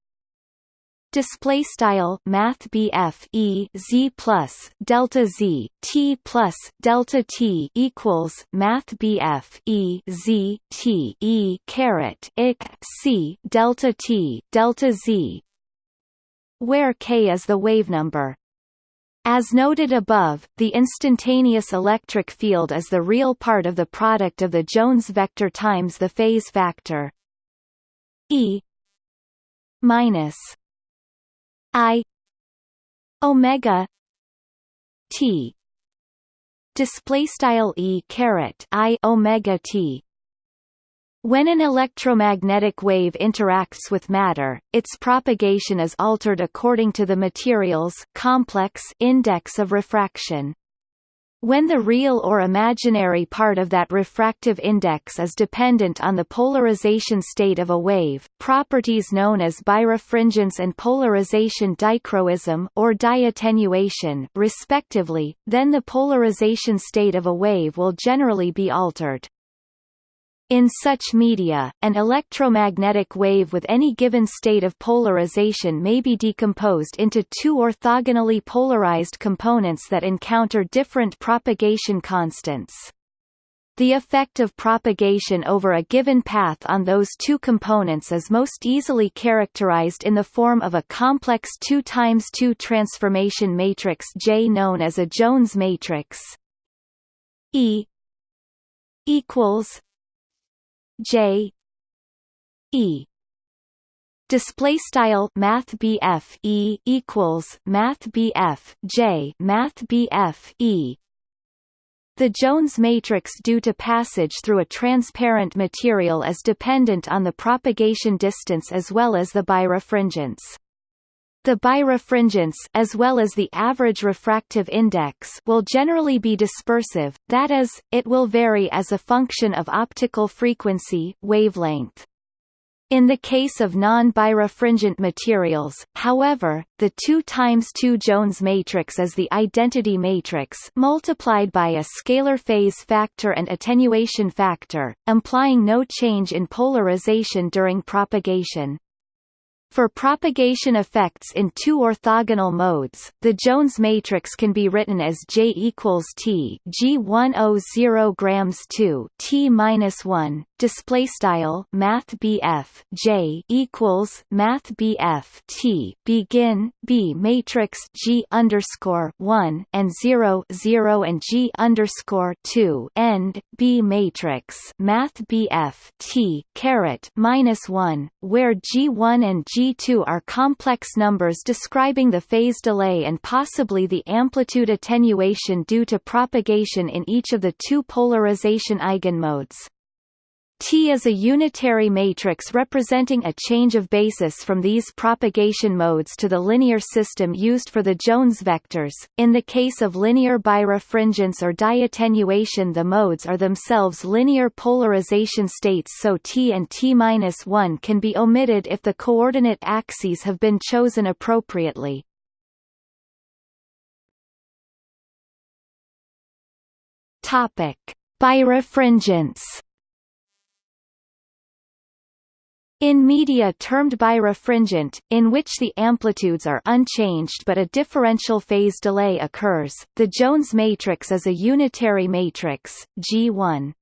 Display style math e z plus delta z t plus delta t equals math e z t e caret ik c delta t delta z. Where k is the wave number. As noted above, the instantaneous electric field is the real part of the product of the Jones vector times the phase factor. E minus I omega T display style E caret I omega T when an electromagnetic wave interacts with matter, its propagation is altered according to the material's complex index of refraction. When the real or imaginary part of that refractive index is dependent on the polarization state of a wave, properties known as birefringence and polarization dichroism or diattenuation respectively, then the polarization state of a wave will generally be altered. In such media, an electromagnetic wave with any given state of polarization may be decomposed into two orthogonally polarized components that encounter different propagation constants. The effect of propagation over a given path on those two components is most easily characterized in the form of a complex 2 times 2 transformation matrix J known as a Jones matrix. E equals J E display style math BF E equals math BF J math BF E the Jones matrix due to passage through a transparent material is dependent on the propagation distance as well as the birefringence. The birefringence as well as the average refractive index will generally be dispersive, that is, it will vary as a function of optical frequency wavelength. In the case of non-birefringent materials, however, the 2 times 2 Jones matrix is the identity matrix multiplied by a scalar phase factor and attenuation factor, implying no change in polarization during propagation. For propagation effects in two orthogonal modes, the Jones matrix can be written as J equals T G100 grams 2 T minus 1 display style math j equals math t begin b matrix g underscore one and zero zero and g underscore two end b matrix math t caret minus one where g one and g two are complex numbers describing the phase delay and possibly the amplitude attenuation due to propagation in each of the two polarization eigenmodes. T is a unitary matrix representing a change of basis from these propagation modes to the linear system used for the Jones vectors. In the case of linear birefringence or diattenuation the modes are themselves linear polarization states so T and T-1 can be omitted if the coordinate axes have been chosen appropriately. Topic: Birefringence In media termed birefringent, in which the amplitudes are unchanged but a differential phase delay occurs, the Jones matrix is a unitary matrix, G1.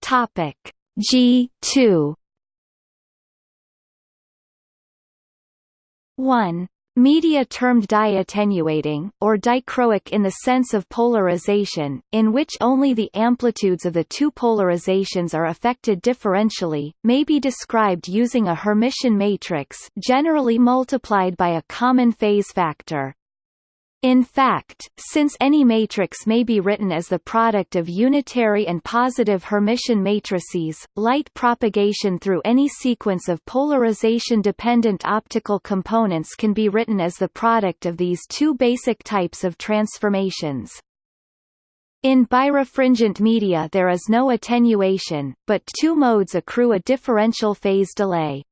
Topic G2 1 Media termed diattenuating, or dichroic in the sense of polarization, in which only the amplitudes of the two polarizations are affected differentially, may be described using a Hermitian matrix generally multiplied by a common phase factor. In fact, since any matrix may be written as the product of unitary and positive Hermitian matrices, light propagation through any sequence of polarization-dependent optical components can be written as the product of these two basic types of transformations. In birefringent media there is no attenuation, but two modes accrue a differential phase delay.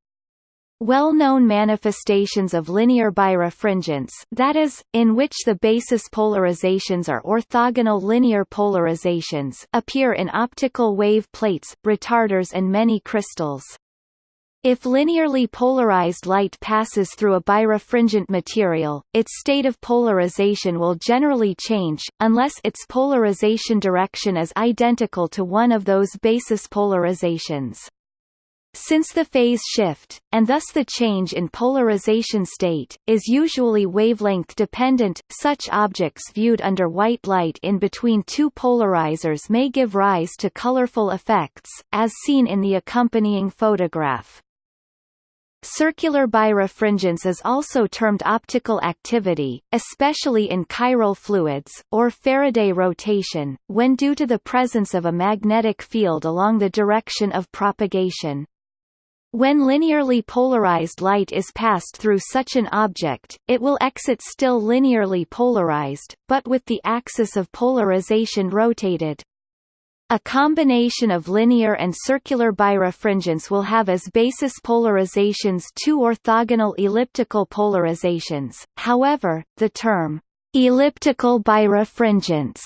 Well-known manifestations of linear birefringence that is, in which the basis polarizations are orthogonal linear polarizations appear in optical wave plates, retarders and many crystals. If linearly polarized light passes through a birefringent material, its state of polarization will generally change, unless its polarization direction is identical to one of those basis polarizations. Since the phase shift, and thus the change in polarization state, is usually wavelength dependent, such objects viewed under white light in between two polarizers may give rise to colorful effects, as seen in the accompanying photograph. Circular birefringence is also termed optical activity, especially in chiral fluids, or Faraday rotation, when due to the presence of a magnetic field along the direction of propagation. When linearly polarized light is passed through such an object, it will exit still linearly polarized, but with the axis of polarization rotated. A combination of linear and circular birefringence will have as basis polarizations two orthogonal elliptical polarizations, however, the term, elliptical birefringence,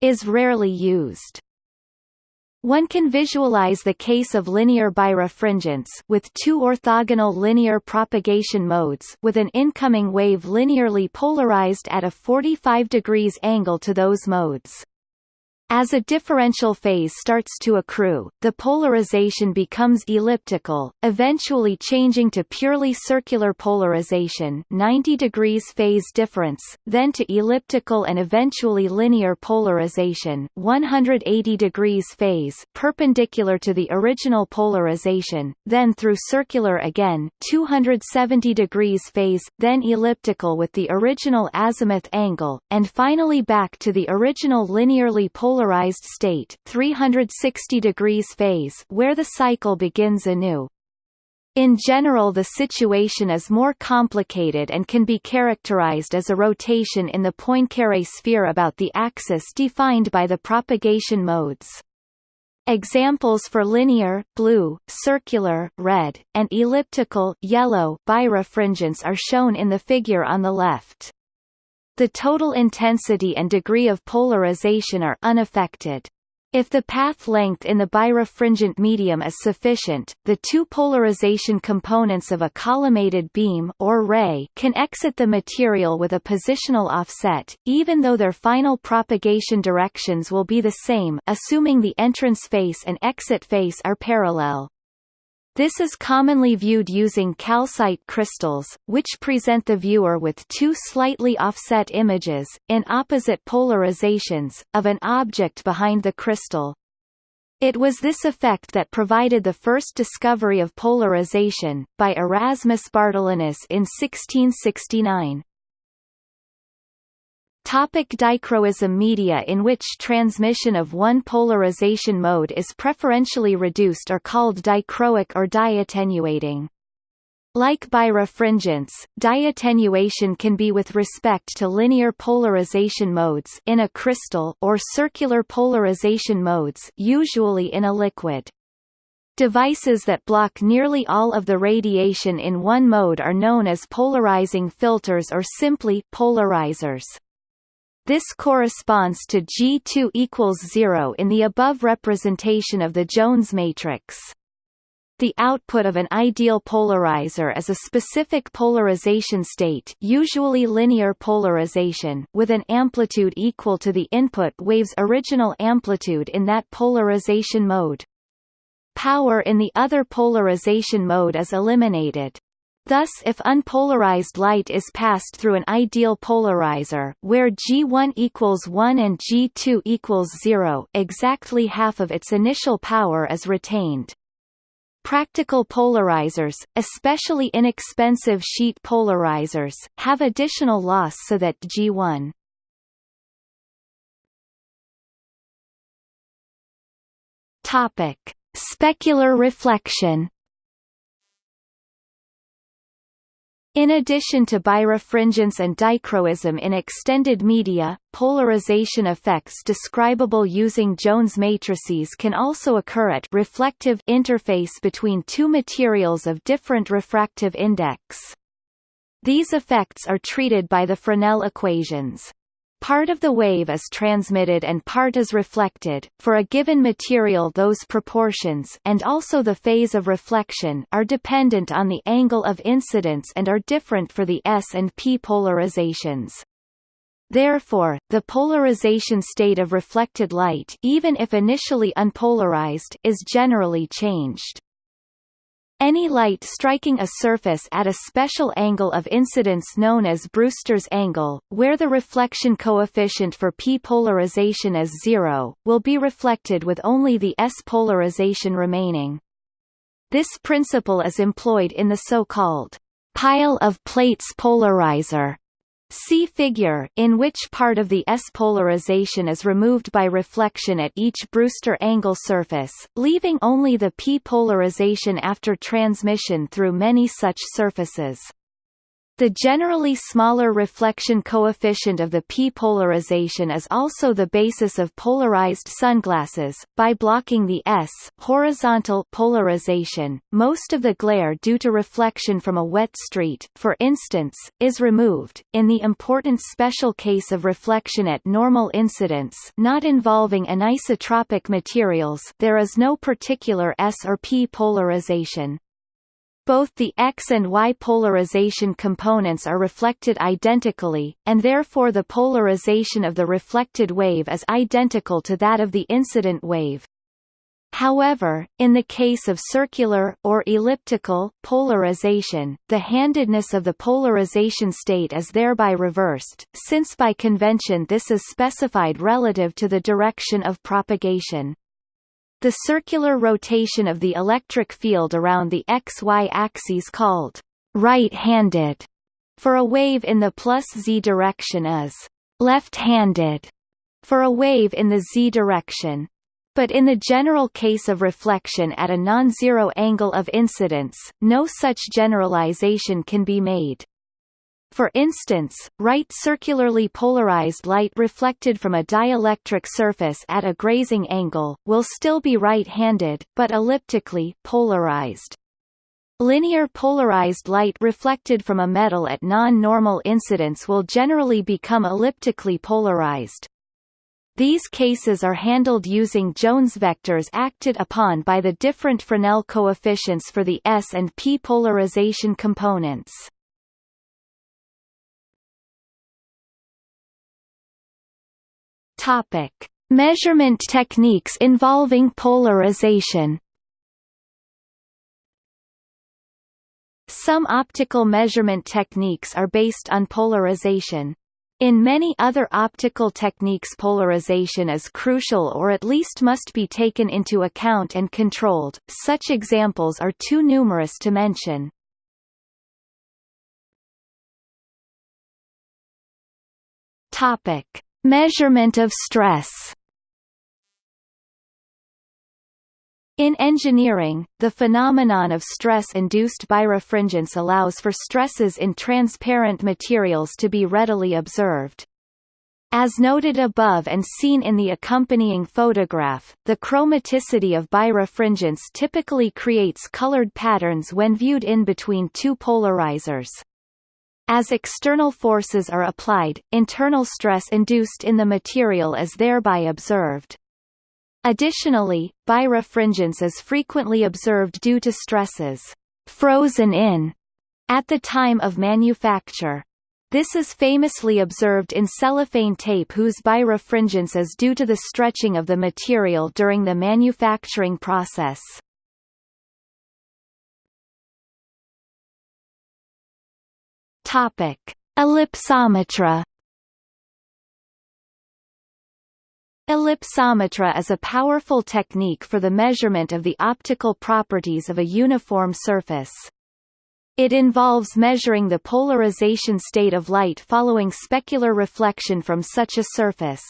is rarely used. One can visualize the case of linear birefringence with two orthogonal linear propagation modes with an incoming wave linearly polarized at a 45 degrees angle to those modes. As a differential phase starts to accrue, the polarization becomes elliptical, eventually changing to purely circular polarization 90 degrees phase difference, then to elliptical and eventually linear polarization 180 degrees phase perpendicular to the original polarization, then through circular again 270 degrees phase, then elliptical with the original azimuth angle, and finally back to the original linearly polarized polarized state 360 degrees phase where the cycle begins anew. In general the situation is more complicated and can be characterized as a rotation in the Poincare sphere about the axis defined by the propagation modes. Examples for linear blue, circular red, and elliptical yellow birefringence are shown in the figure on the left. The total intensity and degree of polarization are unaffected. If the path length in the birefringent medium is sufficient, the two polarization components of a collimated beam or ray can exit the material with a positional offset, even though their final propagation directions will be the same assuming the entrance face and exit face are parallel. This is commonly viewed using calcite crystals, which present the viewer with two slightly offset images, in opposite polarizations, of an object behind the crystal. It was this effect that provided the first discovery of polarization, by Erasmus Bartholinus in 1669. Topic dichroism Media in which transmission of one polarization mode is preferentially reduced are called dichroic or diattenuating. Like birefringence, diattenuation can be with respect to linear polarization modes in a crystal or circular polarization modes usually in a liquid. Devices that block nearly all of the radiation in one mode are known as polarizing filters or simply polarizers. This corresponds to G2 equals 0 in the above representation of the Jones matrix. The output of an ideal polarizer is a specific polarization state usually linear polarization with an amplitude equal to the input wave's original amplitude in that polarization mode. Power in the other polarization mode is eliminated. Thus if unpolarized light is passed through an ideal polarizer, where G1 equals 1 and G2 equals 0, exactly half of its initial power is retained. Practical polarizers, especially inexpensive sheet polarizers, have additional loss so that G1 Topic: Specular reflection In addition to birefringence and dichroism in extended media, polarization effects describable using Jones matrices can also occur at reflective interface between two materials of different refractive index. These effects are treated by the Fresnel equations. Part of the wave is transmitted and part is reflected. For a given material those proportions and also the phase of reflection are dependent on the angle of incidence and are different for the S and P polarizations. Therefore, the polarization state of reflected light even if initially unpolarized is generally changed. Any light striking a surface at a special angle of incidence known as Brewster's angle, where the reflection coefficient for p polarization is zero, will be reflected with only the s polarization remaining. This principle is employed in the so-called pile of plates polarizer See figure in which part of the S polarization is removed by reflection at each Brewster angle surface, leaving only the P polarization after transmission through many such surfaces. The generally smaller reflection coefficient of the P polarization is also the basis of polarized sunglasses. By blocking the S horizontal polarization, most of the glare due to reflection from a wet street, for instance, is removed. In the important special case of reflection at normal incidence, not involving anisotropic materials, there is no particular S or P polarization. Both the X and Y polarization components are reflected identically, and therefore the polarization of the reflected wave is identical to that of the incident wave. However, in the case of circular, or elliptical, polarization, the handedness of the polarization state is thereby reversed, since by convention this is specified relative to the direction of propagation. The circular rotation of the electric field around the XY axes called right-handed for a wave in the plus z direction is left-handed for a wave in the z direction. But in the general case of reflection at a non-zero angle of incidence, no such generalization can be made. For instance, right circularly polarized light reflected from a dielectric surface at a grazing angle, will still be right-handed, but elliptically, polarized. Linear polarized light reflected from a metal at non-normal incidence will generally become elliptically polarized. These cases are handled using Jones vectors acted upon by the different Fresnel coefficients for the S and P polarization components. Topic: Measurement techniques involving polarization. Some optical measurement techniques are based on polarization. In many other optical techniques polarization is crucial or at least must be taken into account and controlled, such examples are too numerous to mention. Topic. Measurement of stress In engineering, the phenomenon of stress-induced birefringence allows for stresses in transparent materials to be readily observed. As noted above and seen in the accompanying photograph, the chromaticity of birefringence typically creates colored patterns when viewed in between two polarizers. As external forces are applied, internal stress induced in the material is thereby observed. Additionally, birefringence is frequently observed due to stresses frozen in at the time of manufacture. This is famously observed in cellophane tape whose birefringence is due to the stretching of the material during the manufacturing process. Topic: Ellipsometry. Ellipsometry is a powerful technique for the measurement of the optical properties of a uniform surface. It involves measuring the polarization state of light following specular reflection from such a surface.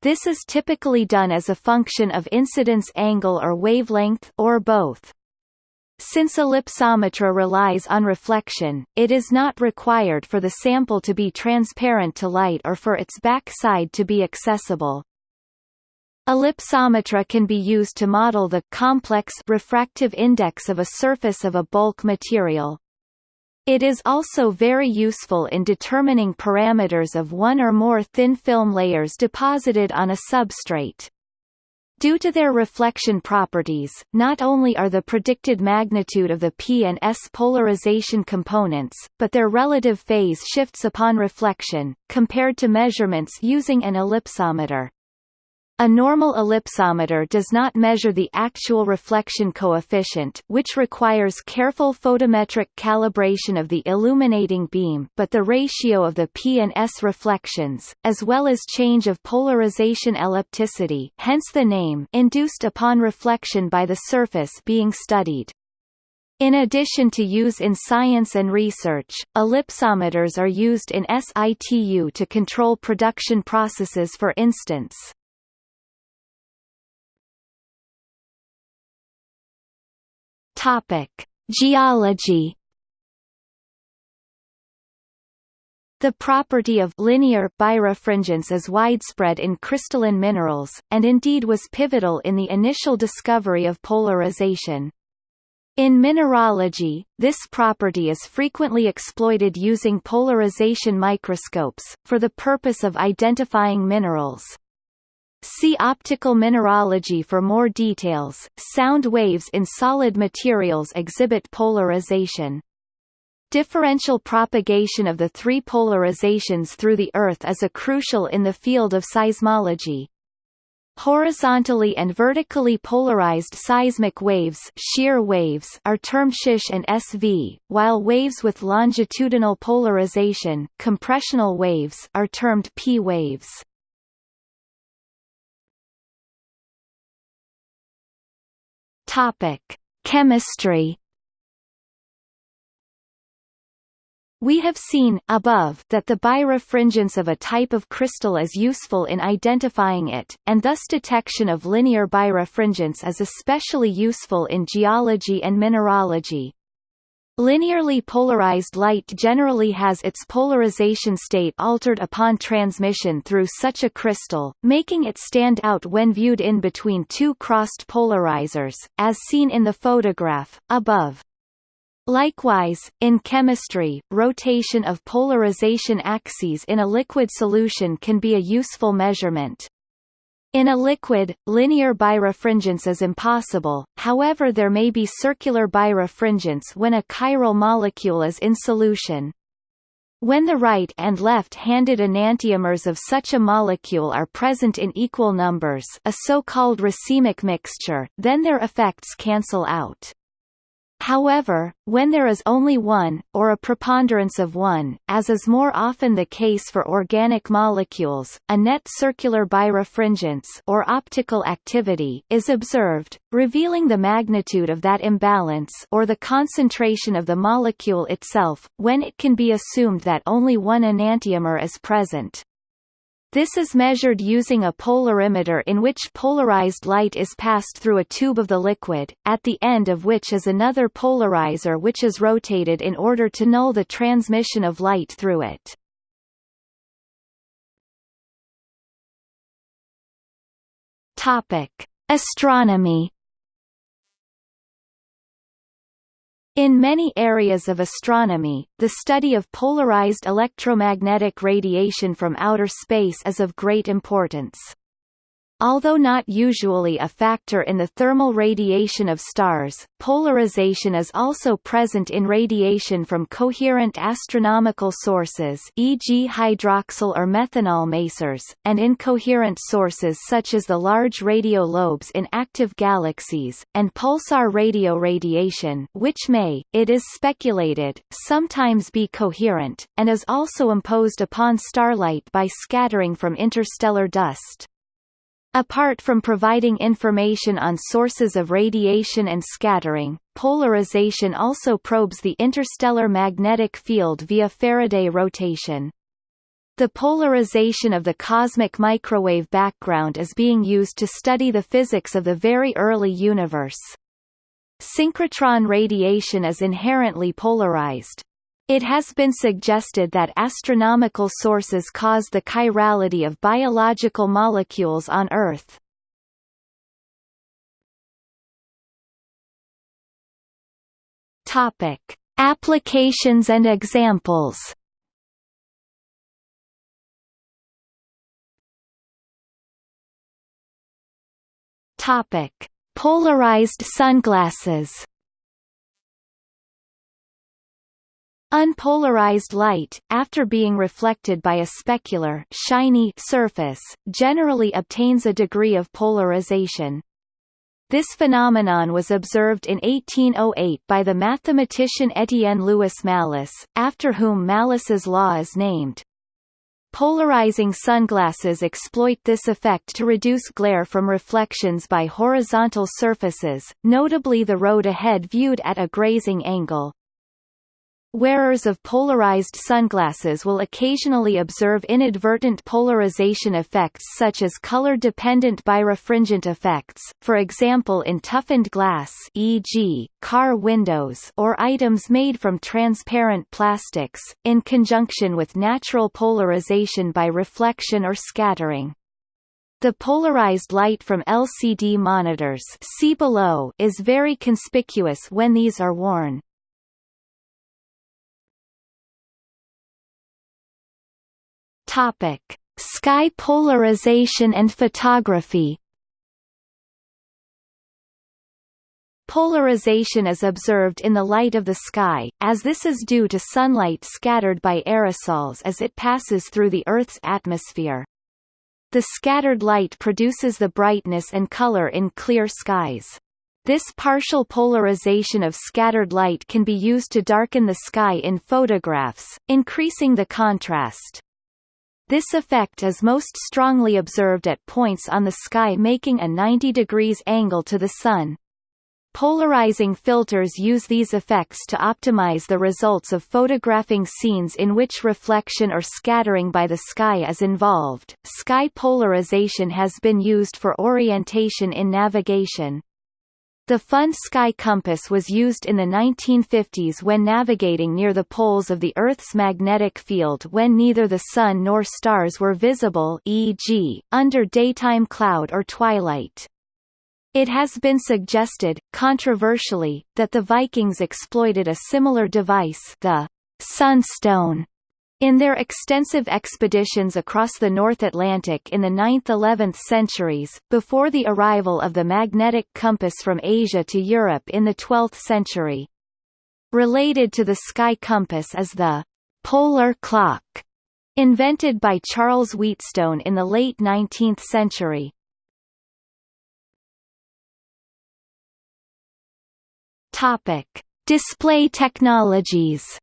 This is typically done as a function of incidence angle or wavelength or both. Since ellipsometry relies on reflection, it is not required for the sample to be transparent to light or for its backside to be accessible. Ellipsometry can be used to model the complex refractive index of a surface of a bulk material. It is also very useful in determining parameters of one or more thin film layers deposited on a substrate. Due to their reflection properties, not only are the predicted magnitude of the P and S polarization components, but their relative phase shifts upon reflection, compared to measurements using an ellipsometer. A normal ellipsometer does not measure the actual reflection coefficient which requires careful photometric calibration of the illuminating beam but the ratio of the P and S reflections, as well as change of polarization ellipticity hence the name induced upon reflection by the surface being studied. In addition to use in science and research, ellipsometers are used in situ to control production processes for instance. Topic: Geology. The property of linear birefringence is widespread in crystalline minerals, and indeed was pivotal in the initial discovery of polarization. In mineralogy, this property is frequently exploited using polarization microscopes, for the purpose of identifying minerals. See optical mineralogy for more details. Sound waves in solid materials exhibit polarization. Differential propagation of the three polarizations through the Earth is a crucial in the field of seismology. Horizontally and vertically polarized seismic waves, shear waves are termed SH and SV, while waves with longitudinal polarization, compressional waves are termed P waves. Topic: Chemistry. We have seen above that the birefringence of a type of crystal is useful in identifying it, and thus detection of linear birefringence is especially useful in geology and mineralogy. Linearly polarized light generally has its polarization state altered upon transmission through such a crystal, making it stand out when viewed in between two crossed polarizers, as seen in the photograph, above. Likewise, in chemistry, rotation of polarization axes in a liquid solution can be a useful measurement. In a liquid, linear birefringence is impossible, however there may be circular birefringence when a chiral molecule is in solution. When the right and left-handed enantiomers of such a molecule are present in equal numbers a so-called racemic mixture, then their effects cancel out. However, when there is only one, or a preponderance of one, as is more often the case for organic molecules, a net circular birefringence or optical activity is observed, revealing the magnitude of that imbalance or the concentration of the molecule itself, when it can be assumed that only one enantiomer is present. This is measured using a polarimeter in which polarized light is passed through a tube of the liquid, at the end of which is another polarizer which is rotated in order to null the transmission of light through it. Topic: Astronomy In many areas of astronomy, the study of polarized electromagnetic radiation from outer space is of great importance. Although not usually a factor in the thermal radiation of stars, polarization is also present in radiation from coherent astronomical sources e.g. hydroxyl or methanol masers, and incoherent sources such as the large radio lobes in active galaxies, and pulsar radio radiation which may, it is speculated, sometimes be coherent, and is also imposed upon starlight by scattering from interstellar dust. Apart from providing information on sources of radiation and scattering, polarization also probes the interstellar magnetic field via Faraday rotation. The polarization of the cosmic microwave background is being used to study the physics of the very early universe. Synchrotron radiation is inherently polarized. It has been suggested that astronomical sources cause the chirality of biological molecules on Earth. Topic: Applications and examples. Topic: Polarized sunglasses. Unpolarized light, after being reflected by a specular shiny surface, generally obtains a degree of polarization. This phenomenon was observed in 1808 by the mathematician Étienne Louis Malus, after whom Malus's law is named. Polarizing sunglasses exploit this effect to reduce glare from reflections by horizontal surfaces, notably the road ahead viewed at a grazing angle. Wearers of polarized sunglasses will occasionally observe inadvertent polarization effects such as color-dependent birefringent effects, for example in toughened glass e.g., car windows or items made from transparent plastics, in conjunction with natural polarization by reflection or scattering. The polarized light from LCD monitors see below is very conspicuous when these are worn. Topic: Sky polarization and photography. Polarization is observed in the light of the sky, as this is due to sunlight scattered by aerosols as it passes through the Earth's atmosphere. The scattered light produces the brightness and color in clear skies. This partial polarization of scattered light can be used to darken the sky in photographs, increasing the contrast. This effect is most strongly observed at points on the sky making a 90 degrees angle to the Sun. Polarizing filters use these effects to optimize the results of photographing scenes in which reflection or scattering by the sky is involved. Sky polarization has been used for orientation in navigation. The Pfund Sky Compass was used in the 1950s when navigating near the poles of the Earth's magnetic field when neither the Sun nor stars were visible e.g., under daytime cloud or twilight. It has been suggested, controversially, that the Vikings exploited a similar device the sunstone In their extensive expeditions across the North Atlantic in the 9th–11th centuries, before the arrival of the magnetic compass from Asia to Europe in the 12th century. Related to the sky compass is the «polar clock», invented by Charles Wheatstone in the late 19th century. Display technologies.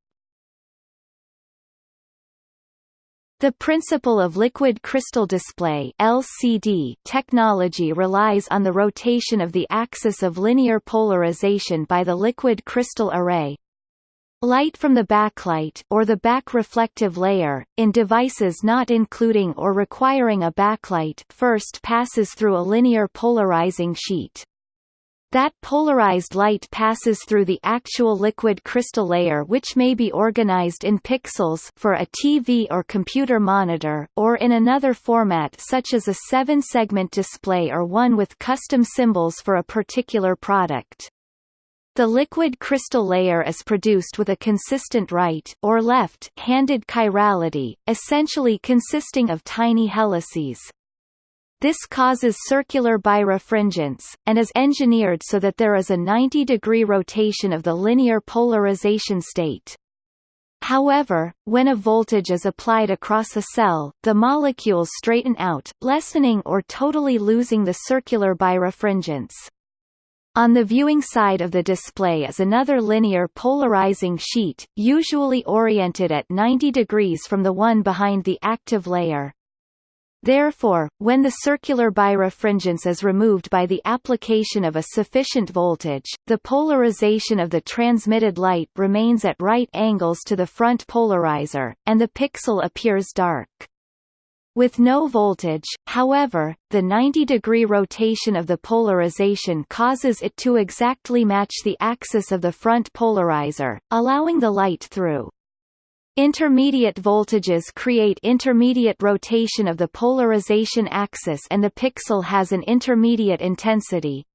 The principle of liquid crystal display (LCD) technology relies on the rotation of the axis of linear polarization by the liquid crystal array. Light from the backlight or the back reflective layer, in devices not including or requiring a backlight first passes through a linear polarizing sheet. That polarized light passes through the actual liquid crystal layer which may be organized in pixels for a TV or computer monitor, or in another format such as a seven-segment display or one with custom symbols for a particular product. The liquid crystal layer is produced with a consistent right or left-handed chirality, essentially consisting of tiny helices. This causes circular birefringence, and is engineered so that there is a 90-degree rotation of the linear polarization state. However, when a voltage is applied across a cell, the molecules straighten out, lessening or totally losing the circular birefringence. On the viewing side of the display is another linear polarizing sheet, usually oriented at 90 degrees from the one behind the active layer. Therefore, when the circular birefringence is removed by the application of a sufficient voltage, the polarization of the transmitted light remains at right angles to the front polarizer, and the pixel appears dark. With no voltage, however, the 90-degree rotation of the polarization causes it to exactly match the axis of the front polarizer, allowing the light through. Intermediate voltages create intermediate rotation of the polarization axis and the pixel has an intermediate intensity.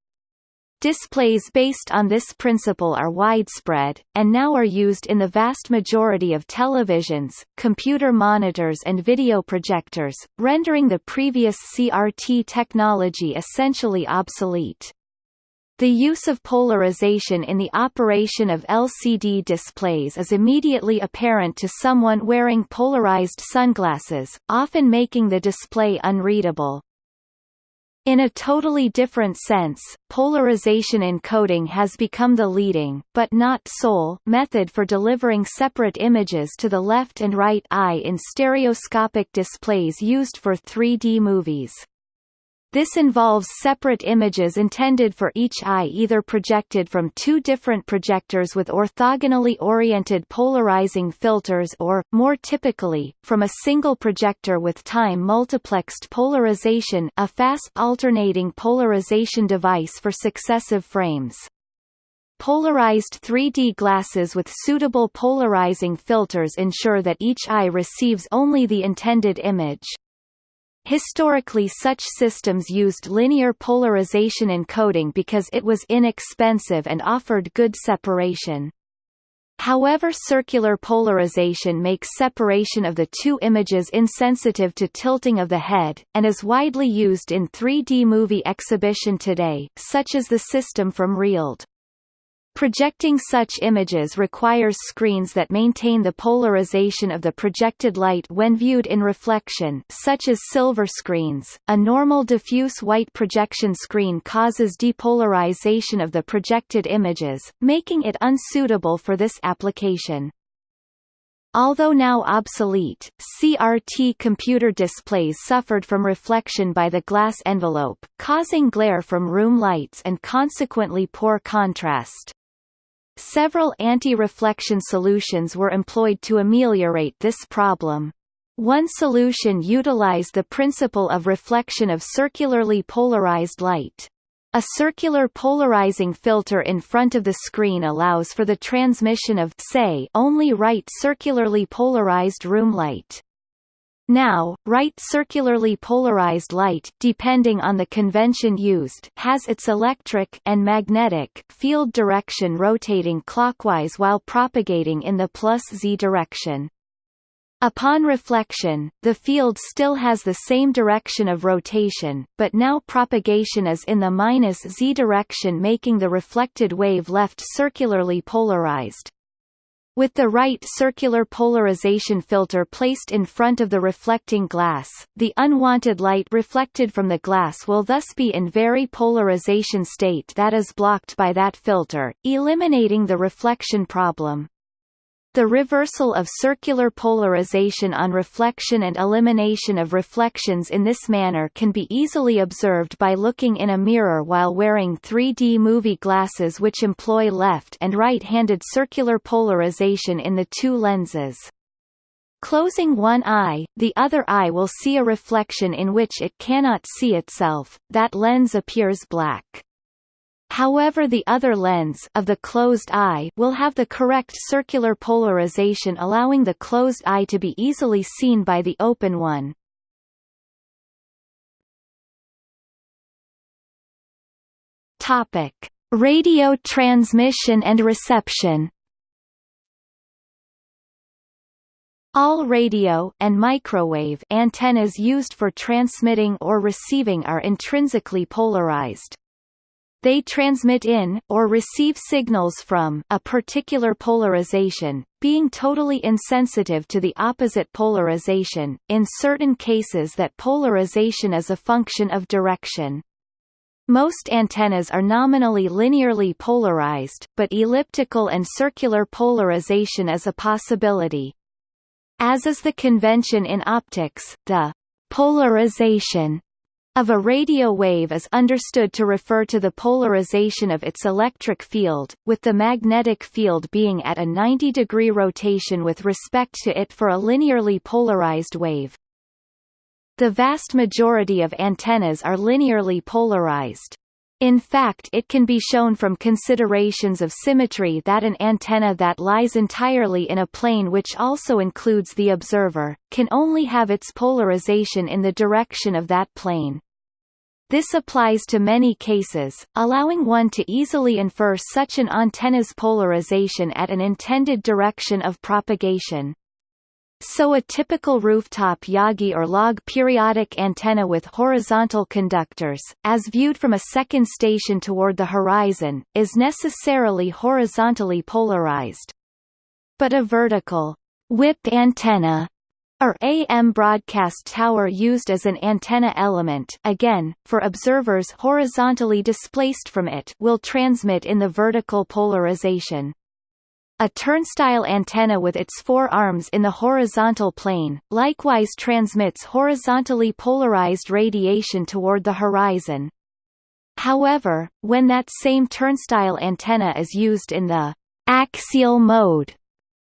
Displays based on this principle are widespread, and now are used in the vast majority of televisions, computer monitors and video projectors, rendering the previous CRT technology essentially obsolete. The use of polarization in the operation of LCD displays is immediately apparent to someone wearing polarized sunglasses, often making the display unreadable. In a totally different sense, polarization encoding has become the leading but not sole method for delivering separate images to the left and right eye in stereoscopic displays used for 3D movies. This involves separate images intended for each eye either projected from two different projectors with orthogonally oriented polarizing filters or, more typically, from a single projector with time-multiplexed polarization a fast alternating polarization device for successive frames. Polarized 3D glasses with suitable polarizing filters ensure that each eye receives only the intended image. Historically such systems used linear polarization encoding because it was inexpensive and offered good separation. However circular polarization makes separation of the two images insensitive to tilting of the head, and is widely used in 3D movie exhibition today, such as the system from RealD. Projecting such images requires screens that maintain the polarization of the projected light when viewed in reflection such as silver screens. A normal diffuse white projection screen causes depolarization of the projected images, making it unsuitable for this application. Although now obsolete, CRT computer displays suffered from reflection by the glass envelope, causing glare from room lights and consequently poor contrast. Several anti-reflection solutions were employed to ameliorate this problem. One solution utilized the principle of reflection of circularly polarized light. A circular polarizing filter in front of the screen allows for the transmission of say only right circularly polarized room light. Now, right circularly polarized light depending on the convention used has its electric and magnetic field direction rotating clockwise while propagating in the plus z direction. Upon reflection, the field still has the same direction of rotation, but now propagation is in the minus z direction making the reflected wave left circularly polarized. With the right circular polarization filter placed in front of the reflecting glass, the unwanted light reflected from the glass will thus be in very polarization state that is blocked by that filter, eliminating the reflection problem. The reversal of circular polarization on reflection and elimination of reflections in this manner can be easily observed by looking in a mirror while wearing 3D movie glasses which employ left and right-handed circular polarization in the two lenses. Closing one eye, the other eye will see a reflection in which it cannot see itself, that lens appears black. However the other lens of the closed eye will have the correct circular polarization allowing the closed eye to be easily seen by the open one. Topic: Radio transmission and reception. All radio and microwave antennas used for transmitting or receiving are intrinsically polarized. They transmit in, or receive signals from, a particular polarization, being totally insensitive to the opposite polarization, in certain cases that polarization is a function of direction. Most antennas are nominally linearly polarized, but elliptical and circular polarization is a possibility. As is the convention in optics, the polarization of a radio wave is understood to refer to the polarization of its electric field, with the magnetic field being at a 90-degree rotation with respect to it for a linearly polarized wave. The vast majority of antennas are linearly polarized. In fact it can be shown from considerations of symmetry that an antenna that lies entirely in a plane which also includes the observer, can only have its polarization in the direction of that plane. This applies to many cases, allowing one to easily infer such an antenna's polarization at an intended direction of propagation. So a typical rooftop Yagi or log periodic antenna with horizontal conductors, as viewed from a second station toward the horizon, is necessarily horizontally polarized. But a vertical whip antenna or AM broadcast tower used as an antenna element again, for observers horizontally displaced from it will transmit in the vertical polarization. A turnstile antenna with its four arms in the horizontal plane, likewise transmits horizontally polarized radiation toward the horizon. However, when that same turnstile antenna is used in the axial mode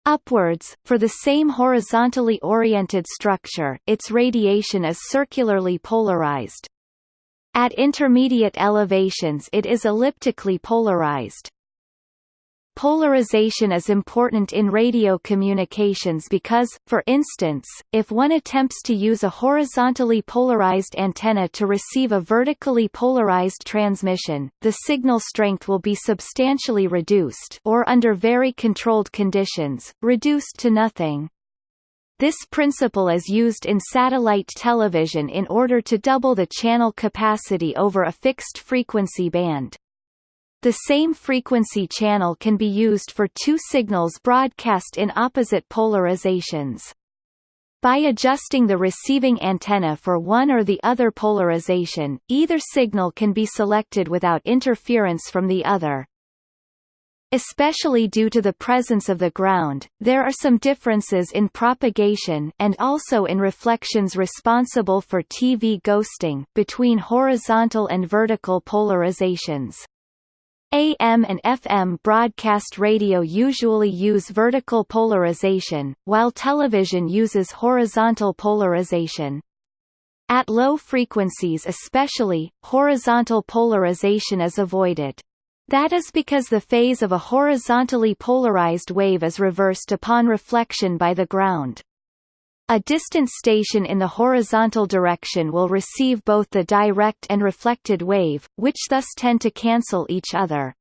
Upwards, for the same horizontally oriented structure, its radiation is circularly polarized. At intermediate elevations it is elliptically polarized. Polarization is important in radio communications because, for instance, if one attempts to use a horizontally polarized antenna to receive a vertically polarized transmission, the signal strength will be substantially reduced or under very controlled conditions, reduced to nothing. This principle is used in satellite television in order to double the channel capacity over a fixed frequency band. The same frequency channel can be used for two signals broadcast in opposite polarizations. By adjusting the receiving antenna for one or the other polarization, either signal can be selected without interference from the other. Especially due to the presence of the ground, there are some differences in propagation and also in reflections responsible for TV ghosting between horizontal and vertical polarizations. AM and FM broadcast radio usually use vertical polarization, while television uses horizontal polarization. At low frequencies especially, horizontal polarization is avoided. That is because the phase of a horizontally polarized wave is reversed upon reflection by the ground. A distant station in the horizontal direction will receive both the direct and reflected wave, which thus tend to cancel each other.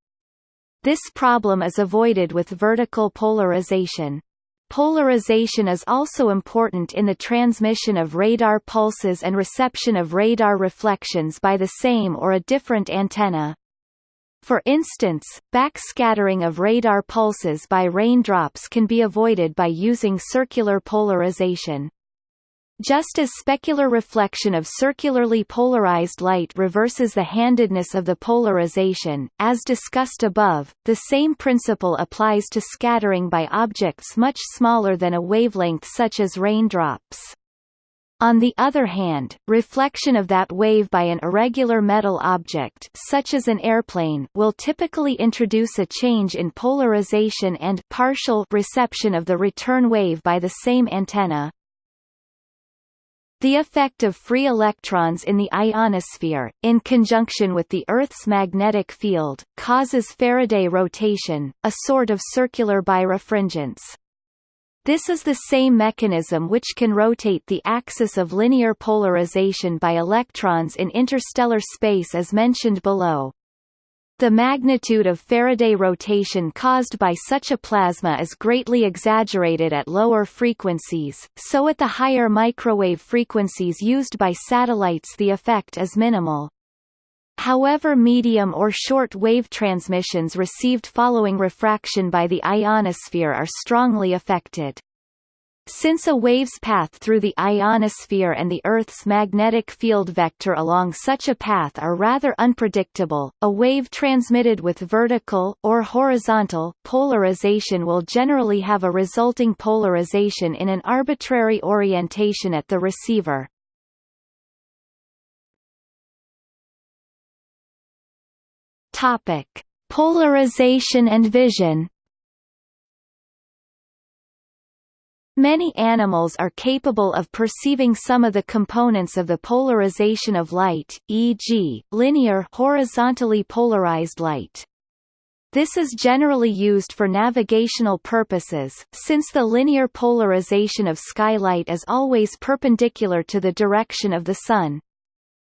This problem is avoided with vertical polarization. Polarization is also important in the transmission of radar pulses and reception of radar reflections by the same or a different antenna. For instance, backscattering of radar pulses by raindrops can be avoided by using circular polarization. Just as specular reflection of circularly polarized light reverses the handedness of the polarization, as discussed above, the same principle applies to scattering by objects much smaller than a wavelength such as raindrops. On the other hand, reflection of that wave by an irregular metal object such as an airplane will typically introduce a change in polarization and partial reception of the return wave by the same antenna. The effect of free electrons in the ionosphere, in conjunction with the Earth's magnetic field, causes Faraday rotation, a sort of circular birefringence. This is the same mechanism which can rotate the axis of linear polarization by electrons in interstellar space as mentioned below. The magnitude of Faraday rotation caused by such a plasma is greatly exaggerated at lower frequencies, so at the higher microwave frequencies used by satellites the effect is minimal. However medium or short wave transmissions received following refraction by the ionosphere are strongly affected. Since a wave's path through the ionosphere and the Earth's magnetic field vector along such a path are rather unpredictable, a wave transmitted with vertical or horizontal polarization will generally have a resulting polarization in an arbitrary orientation at the receiver. Topic: Polarization and vision Many animals are capable of perceiving some of the components of the polarization of light, e.g., linear horizontally polarized light. This is generally used for navigational purposes, since the linear polarization of skylight is always perpendicular to the direction of the sun.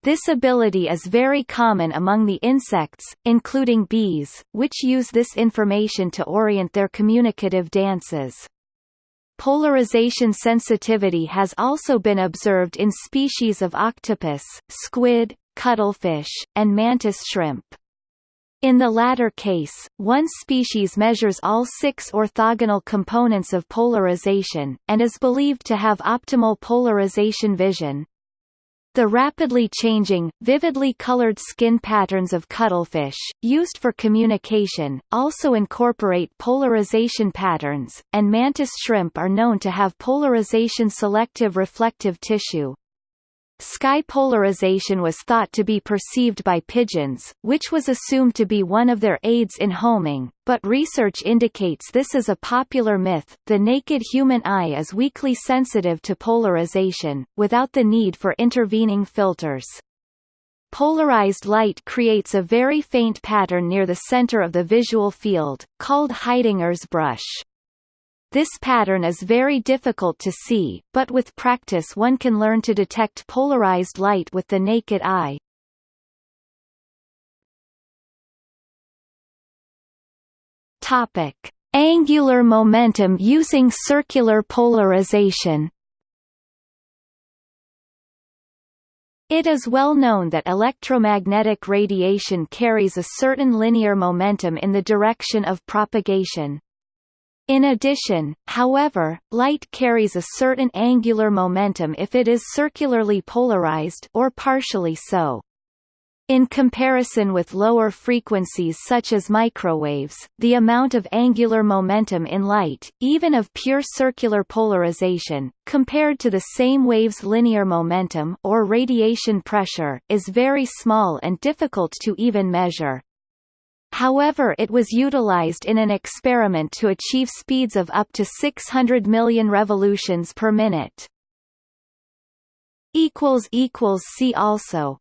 This ability is very common among the insects, including bees, which use this information to orient their communicative dances. Polarization sensitivity has also been observed in species of octopus, squid, cuttlefish, and mantis shrimp. In the latter case, one species measures all six orthogonal components of polarization, and is believed to have optimal polarization vision. The rapidly changing, vividly colored skin patterns of cuttlefish, used for communication, also incorporate polarization patterns, and mantis shrimp are known to have polarization-selective reflective tissue. Sky polarization was thought to be perceived by pigeons, which was assumed to be one of their aids in homing, but research indicates this is a popular myth. The naked human eye is weakly sensitive to polarization, without the need for intervening filters. Polarized light creates a very faint pattern near the center of the visual field, called Haidinger's brush. This pattern is very difficult to see, but with practice one can learn to detect polarized light with the naked eye. Topic: Angular momentum using circular polarization. It is well known that electromagnetic radiation carries a certain linear momentum in the direction of propagation. In addition, however, light carries a certain angular momentum if it is circularly polarized or partially so. In comparison with lower frequencies such as microwaves, the amount of angular momentum in light, even of pure circular polarization, compared to the same wave's linear momentum or radiation pressure, is very small and difficult to even measure. However it was utilized in an experiment to achieve speeds of up to 600 million revolutions per minute. See also